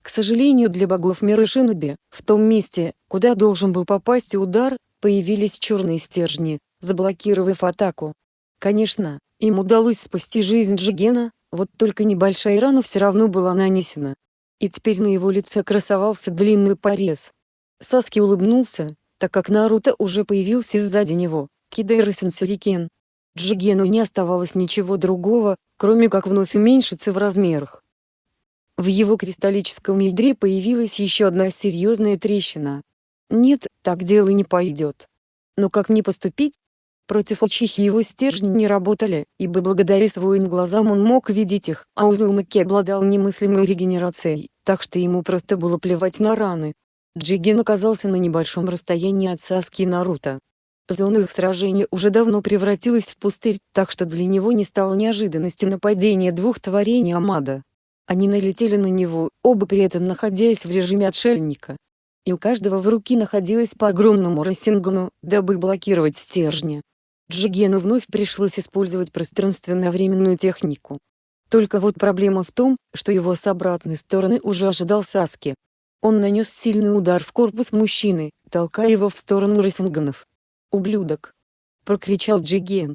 К сожалению для богов мира Шиноби, в том месте, куда должен был попасть удар, появились черные стержни, заблокировав атаку. Конечно, им удалось спасти жизнь Джигена, вот только небольшая рана все равно была нанесена. И теперь на его лице красовался длинный порез. Саски улыбнулся, так как Наруто уже появился сзади него, кидая Рысен Сюрикен. Джигену не оставалось ничего другого, кроме как вновь уменьшиться в размерах. В его кристаллическом ядре появилась еще одна серьезная трещина. Нет, так дело не пойдет. Но как не поступить? Против Учихи его стержни не работали, ибо благодаря своим глазам он мог видеть их, а Узумаки обладал немыслимой регенерацией, так что ему просто было плевать на раны. Джиген оказался на небольшом расстоянии от Саски и Наруто. Зона их сражения уже давно превратилась в пустырь, так что для него не стало неожиданностью нападение двух творений Амада. Они налетели на него, оба при этом находясь в режиме отшельника. И у каждого в руки находилось по огромному рассингану, дабы блокировать стержни. Джигену вновь пришлось использовать пространственно-временную технику. Только вот проблема в том, что его с обратной стороны уже ожидал Саски. Он нанес сильный удар в корпус мужчины, толкая его в сторону Рассинганов. «Ублюдок!» — прокричал Джиген.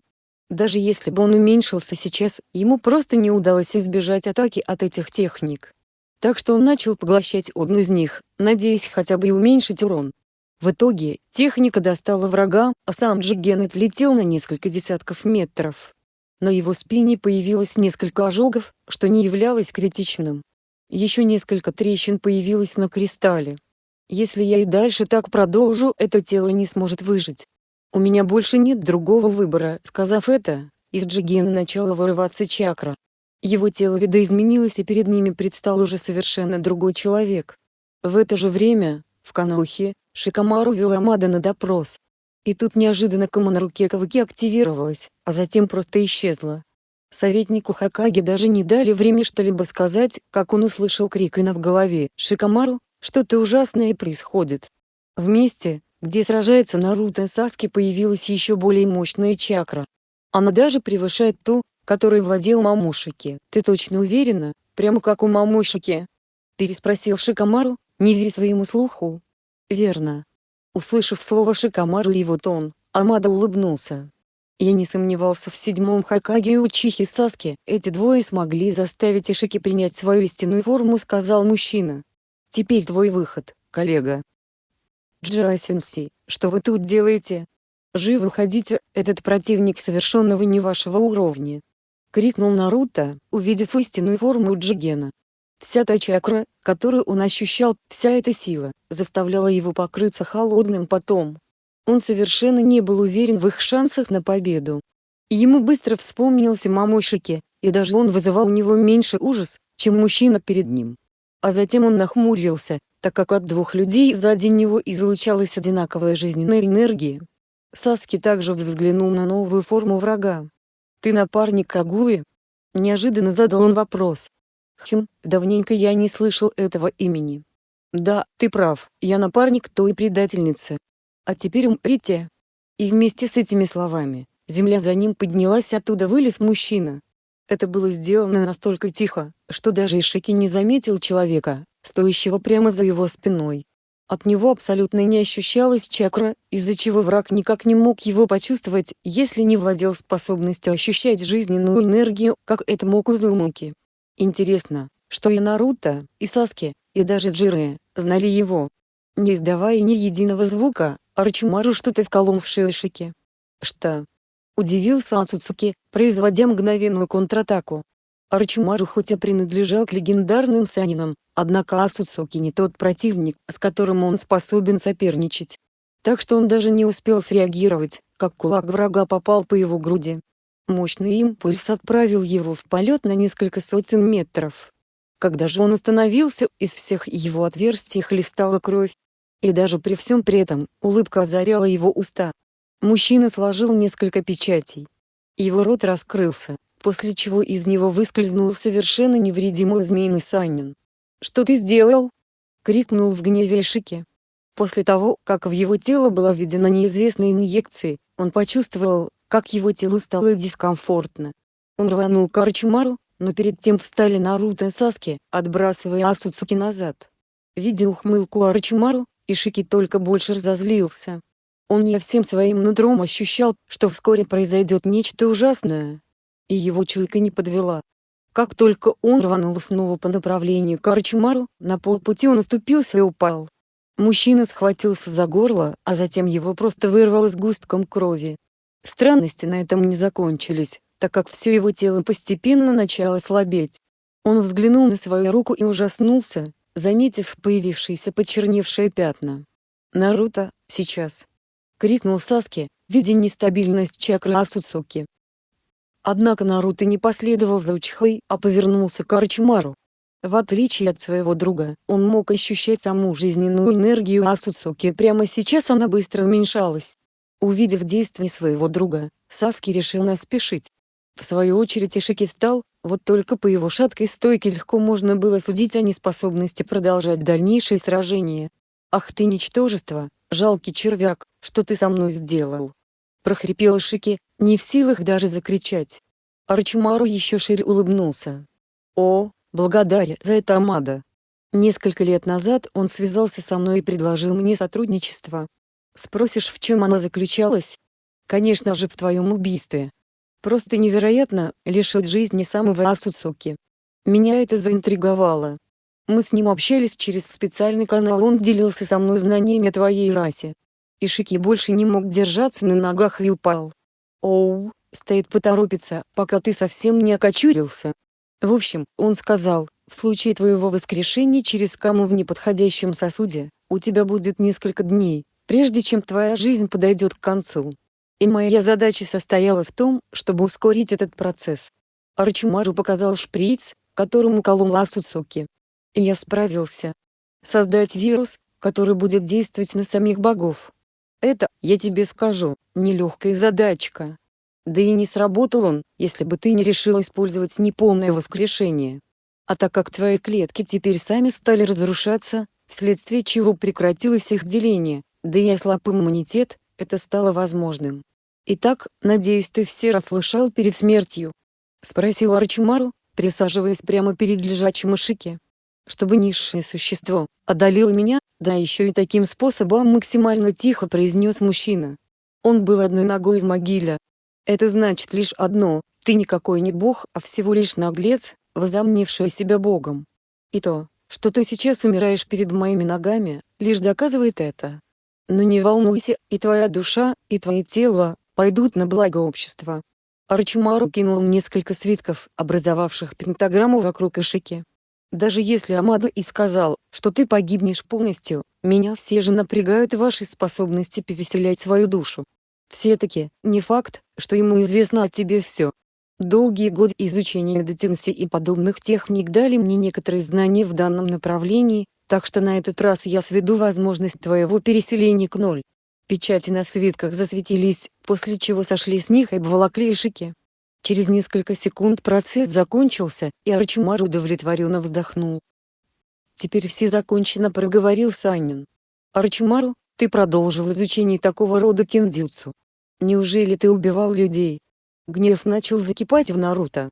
Даже если бы он уменьшился сейчас, ему просто не удалось избежать атаки от этих техник. Так что он начал поглощать одну из них, надеясь хотя бы и уменьшить урон. В итоге, техника достала врага, а сам Джиген отлетел на несколько десятков метров. На его спине появилось несколько ожогов, что не являлось критичным. Еще несколько трещин появилось на кристалле. Если я и дальше так продолжу, это тело не сможет выжить. У меня больше нет другого выбора. Сказав это, из Джигена начала вырываться чакра. Его тело видоизменилось и перед ними предстал уже совершенно другой человек. В это же время, в Канохе, Шикамару вел Амада на допрос. И тут неожиданно Кама на руке Каваки активировалась, а затем просто исчезла. Советнику Хакаги даже не дали время что-либо сказать, как он услышал крик Ина в голове. «Шикамару, что-то ужасное происходит». В месте, где сражается Наруто Саски появилась еще более мощная чакра. Она даже превышает ту, которой владел Мамушики. «Ты точно уверена? Прямо как у Мамушики?» Переспросил Шикамару, не веря своему слуху. «Верно». Услышав слово Шикамару и его тон, Амада улыбнулся. Я не сомневался в седьмом Хакаге и Учихе Саски, эти двое смогли заставить Ишики принять свою истинную форму сказал мужчина. Теперь твой выход, коллега. Джасенси, что вы тут делаете? Живо уходите, этот противник совершенного не вашего уровня. Крикнул Наруто, увидев истинную форму Джигена. Вся та чакра, которую он ощущал, вся эта сила, заставляла его покрыться холодным потом. Он совершенно не был уверен в их шансах на победу. Ему быстро вспомнился Мамошики, и даже он вызывал у него меньше ужас, чем мужчина перед ним. А затем он нахмурился, так как от двух людей сзади него излучалась одинаковая жизненная энергия. Саски также взглянул на новую форму врага. «Ты напарник Кагуи?» Неожиданно задал он вопрос. «Хм, давненько я не слышал этого имени». «Да, ты прав, я напарник той предательницы. А теперь умрите». И вместе с этими словами, земля за ним поднялась оттуда вылез мужчина. Это было сделано настолько тихо, что даже Ишики не заметил человека, стоящего прямо за его спиной. От него абсолютно не ощущалась чакра, из-за чего враг никак не мог его почувствовать, если не владел способностью ощущать жизненную энергию, как это мог Узумаки. Интересно, что и Наруто, и Саски, и даже Джире, знали его. Не издавая ни единого звука, Арчимару что-то вколол в шею Шики. Что? Удивился Ацуцуки, производя мгновенную контратаку. Арчимару хоть и принадлежал к легендарным санинам, однако Ацуцуки не тот противник, с которым он способен соперничать. Так что он даже не успел среагировать, как кулак врага попал по его груди. Мощный импульс отправил его в полет на несколько сотен метров. Когда же он остановился, из всех его отверстий хлестала кровь. И даже при всем при этом, улыбка озаряла его уста. Мужчина сложил несколько печатей. Его рот раскрылся, после чего из него выскользнул совершенно невредимый змеиный Санин. «Что ты сделал?» — крикнул в гневе Шики. После того, как в его тело была введена неизвестная инъекция, он почувствовал, как его телу стало дискомфортно. Он рванул к Арчимару, но перед тем встали Наруто и Саски, отбрасывая Ацуцуки назад. Видя ухмылку Арчимару, Ишики только больше разозлился. Он не всем своим нутром ощущал, что вскоре произойдет нечто ужасное. И его чуйка не подвела. Как только он рванул снова по направлению к Арчимару, на полпути он оступился и упал. Мужчина схватился за горло, а затем его просто вырвало с густком крови. Странности на этом не закончились, так как все его тело постепенно начало слабеть. Он взглянул на свою руку и ужаснулся, заметив появившиеся почерневшие пятна. «Наруто, сейчас!» — крикнул Саски, видя нестабильность чакры Ацуцуки. Однако Наруто не последовал за Учхой, а повернулся к Арчимару. В отличие от своего друга, он мог ощущать саму жизненную энергию Ацуцуки прямо сейчас она быстро уменьшалась. Увидев действия своего друга, Саски решил не спешить. В свою очередь Ишики встал, вот только по его шаткой стойке легко можно было судить о неспособности продолжать дальнейшее сражение. «Ах ты ничтожество, жалкий червяк, что ты со мной сделал?» Прохрипел Ишики, не в силах даже закричать. Арчимару еще шире улыбнулся. «О, благодаря за это Амада. Несколько лет назад он связался со мной и предложил мне сотрудничество. Спросишь, в чем оно заключалось? Конечно же в твоем убийстве. Просто невероятно, лишить жизни самого Ацуцуки. Меня это заинтриговало. Мы с ним общались через специальный канал он делился со мной знаниями о твоей расе. Ишики больше не мог держаться на ногах и упал. Оу, стоит поторопиться, пока ты совсем не окочурился. В общем, он сказал, в случае твоего воскрешения через каму в неподходящем сосуде, у тебя будет несколько дней, прежде чем твоя жизнь подойдет к концу. И моя задача состояла в том, чтобы ускорить этот процесс. Арчимару показал шприц, которым колол Ацуцуки. И я справился. Создать вирус, который будет действовать на самих богов. Это, я тебе скажу, нелегкая задачка. Да и не сработал он, если бы ты не решил использовать неполное воскрешение. А так как твои клетки теперь сами стали разрушаться, вследствие чего прекратилось их деление, да и ослаб иммунитет, это стало возможным. «Итак, надеюсь ты все расслышал перед смертью?» — спросил Арчимару, присаживаясь прямо перед лежачим Ишике. «Чтобы низшее существо одолело меня, да еще и таким способом максимально тихо произнес мужчина. Он был одной ногой в могиле. Это значит лишь одно, ты никакой не бог, а всего лишь наглец, возомнивший себя богом. И то, что ты сейчас умираешь перед моими ногами, лишь доказывает это. Но не волнуйся, и твоя душа, и твое тело, пойдут на благо общества. Арчимару кинул несколько свитков, образовавших пентаграмму вокруг Ишики. Даже если Амада и сказал, что ты погибнешь полностью, меня все же напрягают ваши способности переселять свою душу. Все-таки, не факт, что ему известно о тебе все. Долгие годы изучения детенси и подобных техник дали мне некоторые знания в данном направлении, так что на этот раз я сведу возможность твоего переселения к ноль. Печати на свитках засветились, после чего сошли с них и обволокли шики. Через несколько секунд процесс закончился, и Арчимар удовлетворенно вздохнул. «Теперь все закончено», — проговорил Санин. «Арчимару, ты продолжил изучение такого рода киндзюцу. Неужели ты убивал людей?» Гнев начал закипать в Наруто.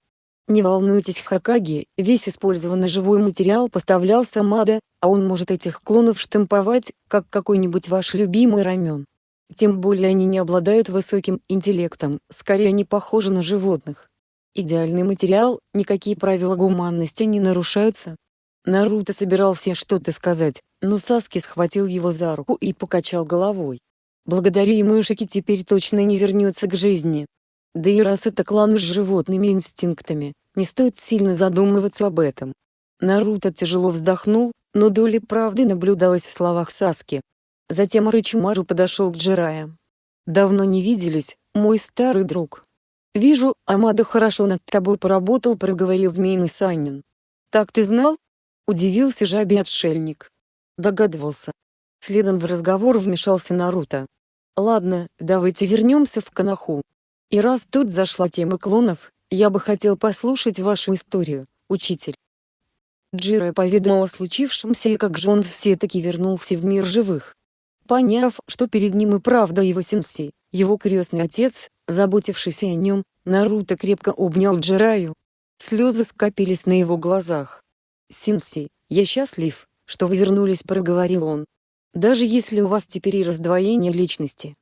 Не волнуйтесь Хакаги, весь использованный живой материал поставлялся Мада, а он может этих клонов штамповать, как какой-нибудь ваш любимый рамен. Тем более они не обладают высоким интеллектом, скорее они похожи на животных. Идеальный материал, никакие правила гуманности не нарушаются. Наруто собирался что-то сказать, но Саски схватил его за руку и покачал головой. Благодаря ему Ишики теперь точно не вернется к жизни. Да и раз это клан с животными инстинктами, не стоит сильно задумываться об этом. Наруто тяжело вздохнул, но доля правды наблюдалась в словах Саски. Затем Рычимару подошел к Джирая. «Давно не виделись, мой старый друг». «Вижу, Амада хорошо над тобой поработал», — проговорил змеиный Санин. «Так ты знал?» — удивился жабий отшельник. Догадывался. Следом в разговор вмешался Наруто. «Ладно, давайте вернемся в Канаху. И раз тут зашла тема клонов, я бы хотел послушать вашу историю, учитель. Джиро поведал о случившемся и как же он все-таки вернулся в мир живых. Поняв, что перед ним и правда его сенси, его крестный отец, заботившийся о нем, Наруто крепко обнял Джираю. Слезы скопились на его глазах. «Синси, я счастлив, что вы вернулись», — проговорил он. «Даже если у вас теперь и раздвоение личности».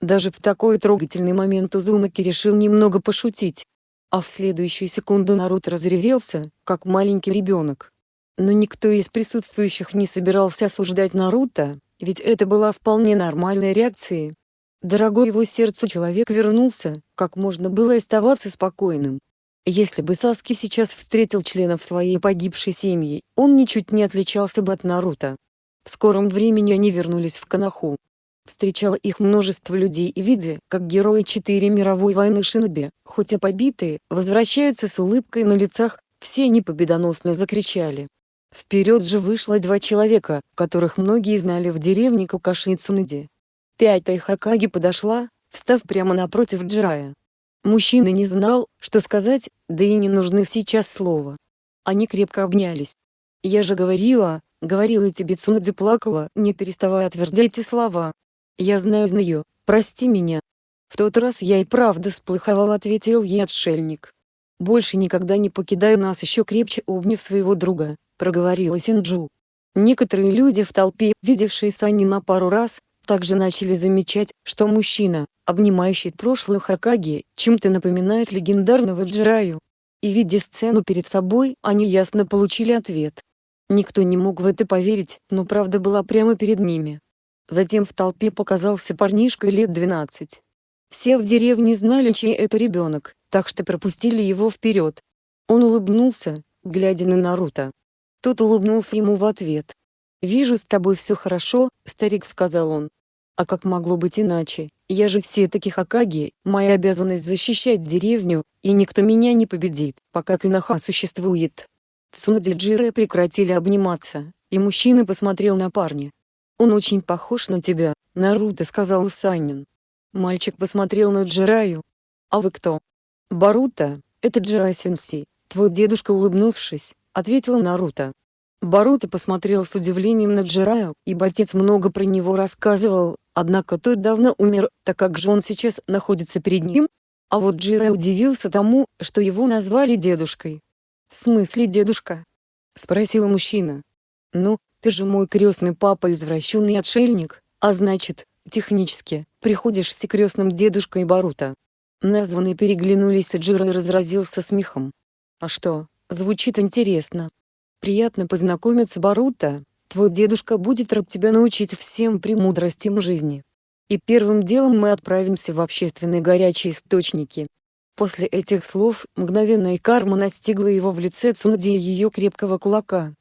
Даже в такой трогательный момент Узумаки решил немного пошутить. А в следующую секунду Наруто разревелся, как маленький ребенок. Но никто из присутствующих не собирался осуждать Наруто, ведь это была вполне нормальной реакцией. Дорогой его сердцу человек вернулся, как можно было оставаться спокойным. Если бы Саски сейчас встретил членов своей погибшей семьи, он ничуть не отличался бы от Наруто. В скором времени они вернулись в Канаху. Встречало их множество людей и видя, как герои четыре мировой войны Шиноби, хоть и побитые, возвращаются с улыбкой на лицах, все они победоносно закричали. Вперед же вышло два человека, которых многие знали в деревне Кукаши Цунади. Пятая Хакаги подошла, встав прямо напротив Джирая. Мужчина не знал, что сказать, да и не нужны сейчас слова. Они крепко обнялись. «Я же говорила, говорила тебе Цунади плакала, не переставая твердить эти слова. Я знаю знаю, прости меня». В тот раз я и правда сплыховал ответил ей отшельник. «Больше никогда не покидай нас еще крепче обняв своего друга», проговорила Синджу. Некоторые люди в толпе, видевшие Сани на пару раз, также начали замечать, что мужчина, обнимающий прошлую Хакаги, чем-то напоминает легендарного Джираю. И видя сцену перед собой, они ясно получили ответ. Никто не мог в это поверить, но правда была прямо перед ними. Затем в толпе показался парнишка лет 12. Все в деревне знали, чей это ребенок, так что пропустили его вперед. Он улыбнулся, глядя на Наруто. Тот улыбнулся ему в ответ. «Вижу, с тобой все хорошо», — старик сказал он. «А как могло быть иначе? Я же все-таки Хакаги, моя обязанность защищать деревню, и никто меня не победит, пока Кинаха существует». Цунади Джире прекратили обниматься, и мужчина посмотрел на парня. «Он очень похож на тебя, Наруто», — сказал Санин. Мальчик посмотрел на Джираю. «А вы кто?» «Баруто, это Джирай Сенси, твой дедушка улыбнувшись, ответил Наруто. Баруто посмотрел с удивлением на Джираю, ибо отец много про него рассказывал, однако тот давно умер, так как же он сейчас находится перед ним? А вот Джирай удивился тому, что его назвали дедушкой. «В смысле дедушка?» — спросил мужчина. «Ну, ты же мой крестный папа извращенный отшельник, а значит, технически, приходишься крестным дедушкой Барута». Названные переглянулись и Джирай разразился смехом. «А что, Звучит интересно. Приятно познакомиться, Барута. Твой дедушка будет рад тебя научить всем премудростям жизни. И первым делом мы отправимся в общественные горячие источники. После этих слов, мгновенная карма настигла его в лице Цунади и ее крепкого кулака.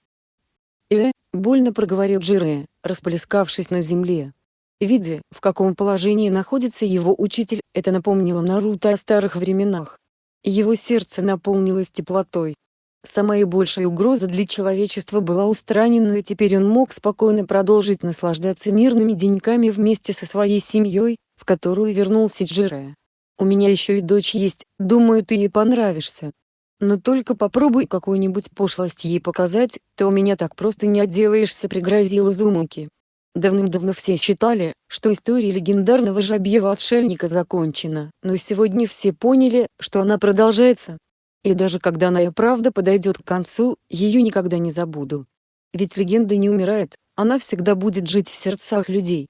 «Э», — больно проговорил Джире, расплескавшись на земле. Видя, в каком положении находится его учитель, это напомнило Наруто о старых временах. Его сердце наполнилось теплотой. Самая большая угроза для человечества была устранена и теперь он мог спокойно продолжить наслаждаться мирными деньками вместе со своей семьей, в которую вернулся Джире. «У меня еще и дочь есть, думаю ты ей понравишься. Но только попробуй какую-нибудь пошлость ей показать, то у меня так просто не отделаешься», — пригрозил Изумуки. Давным-давно все считали, что история легендарного жабьего-отшельника закончена, но сегодня все поняли, что она продолжается. И даже когда и правда подойдет к концу, ее никогда не забуду. Ведь легенда не умирает, она всегда будет жить в сердцах людей.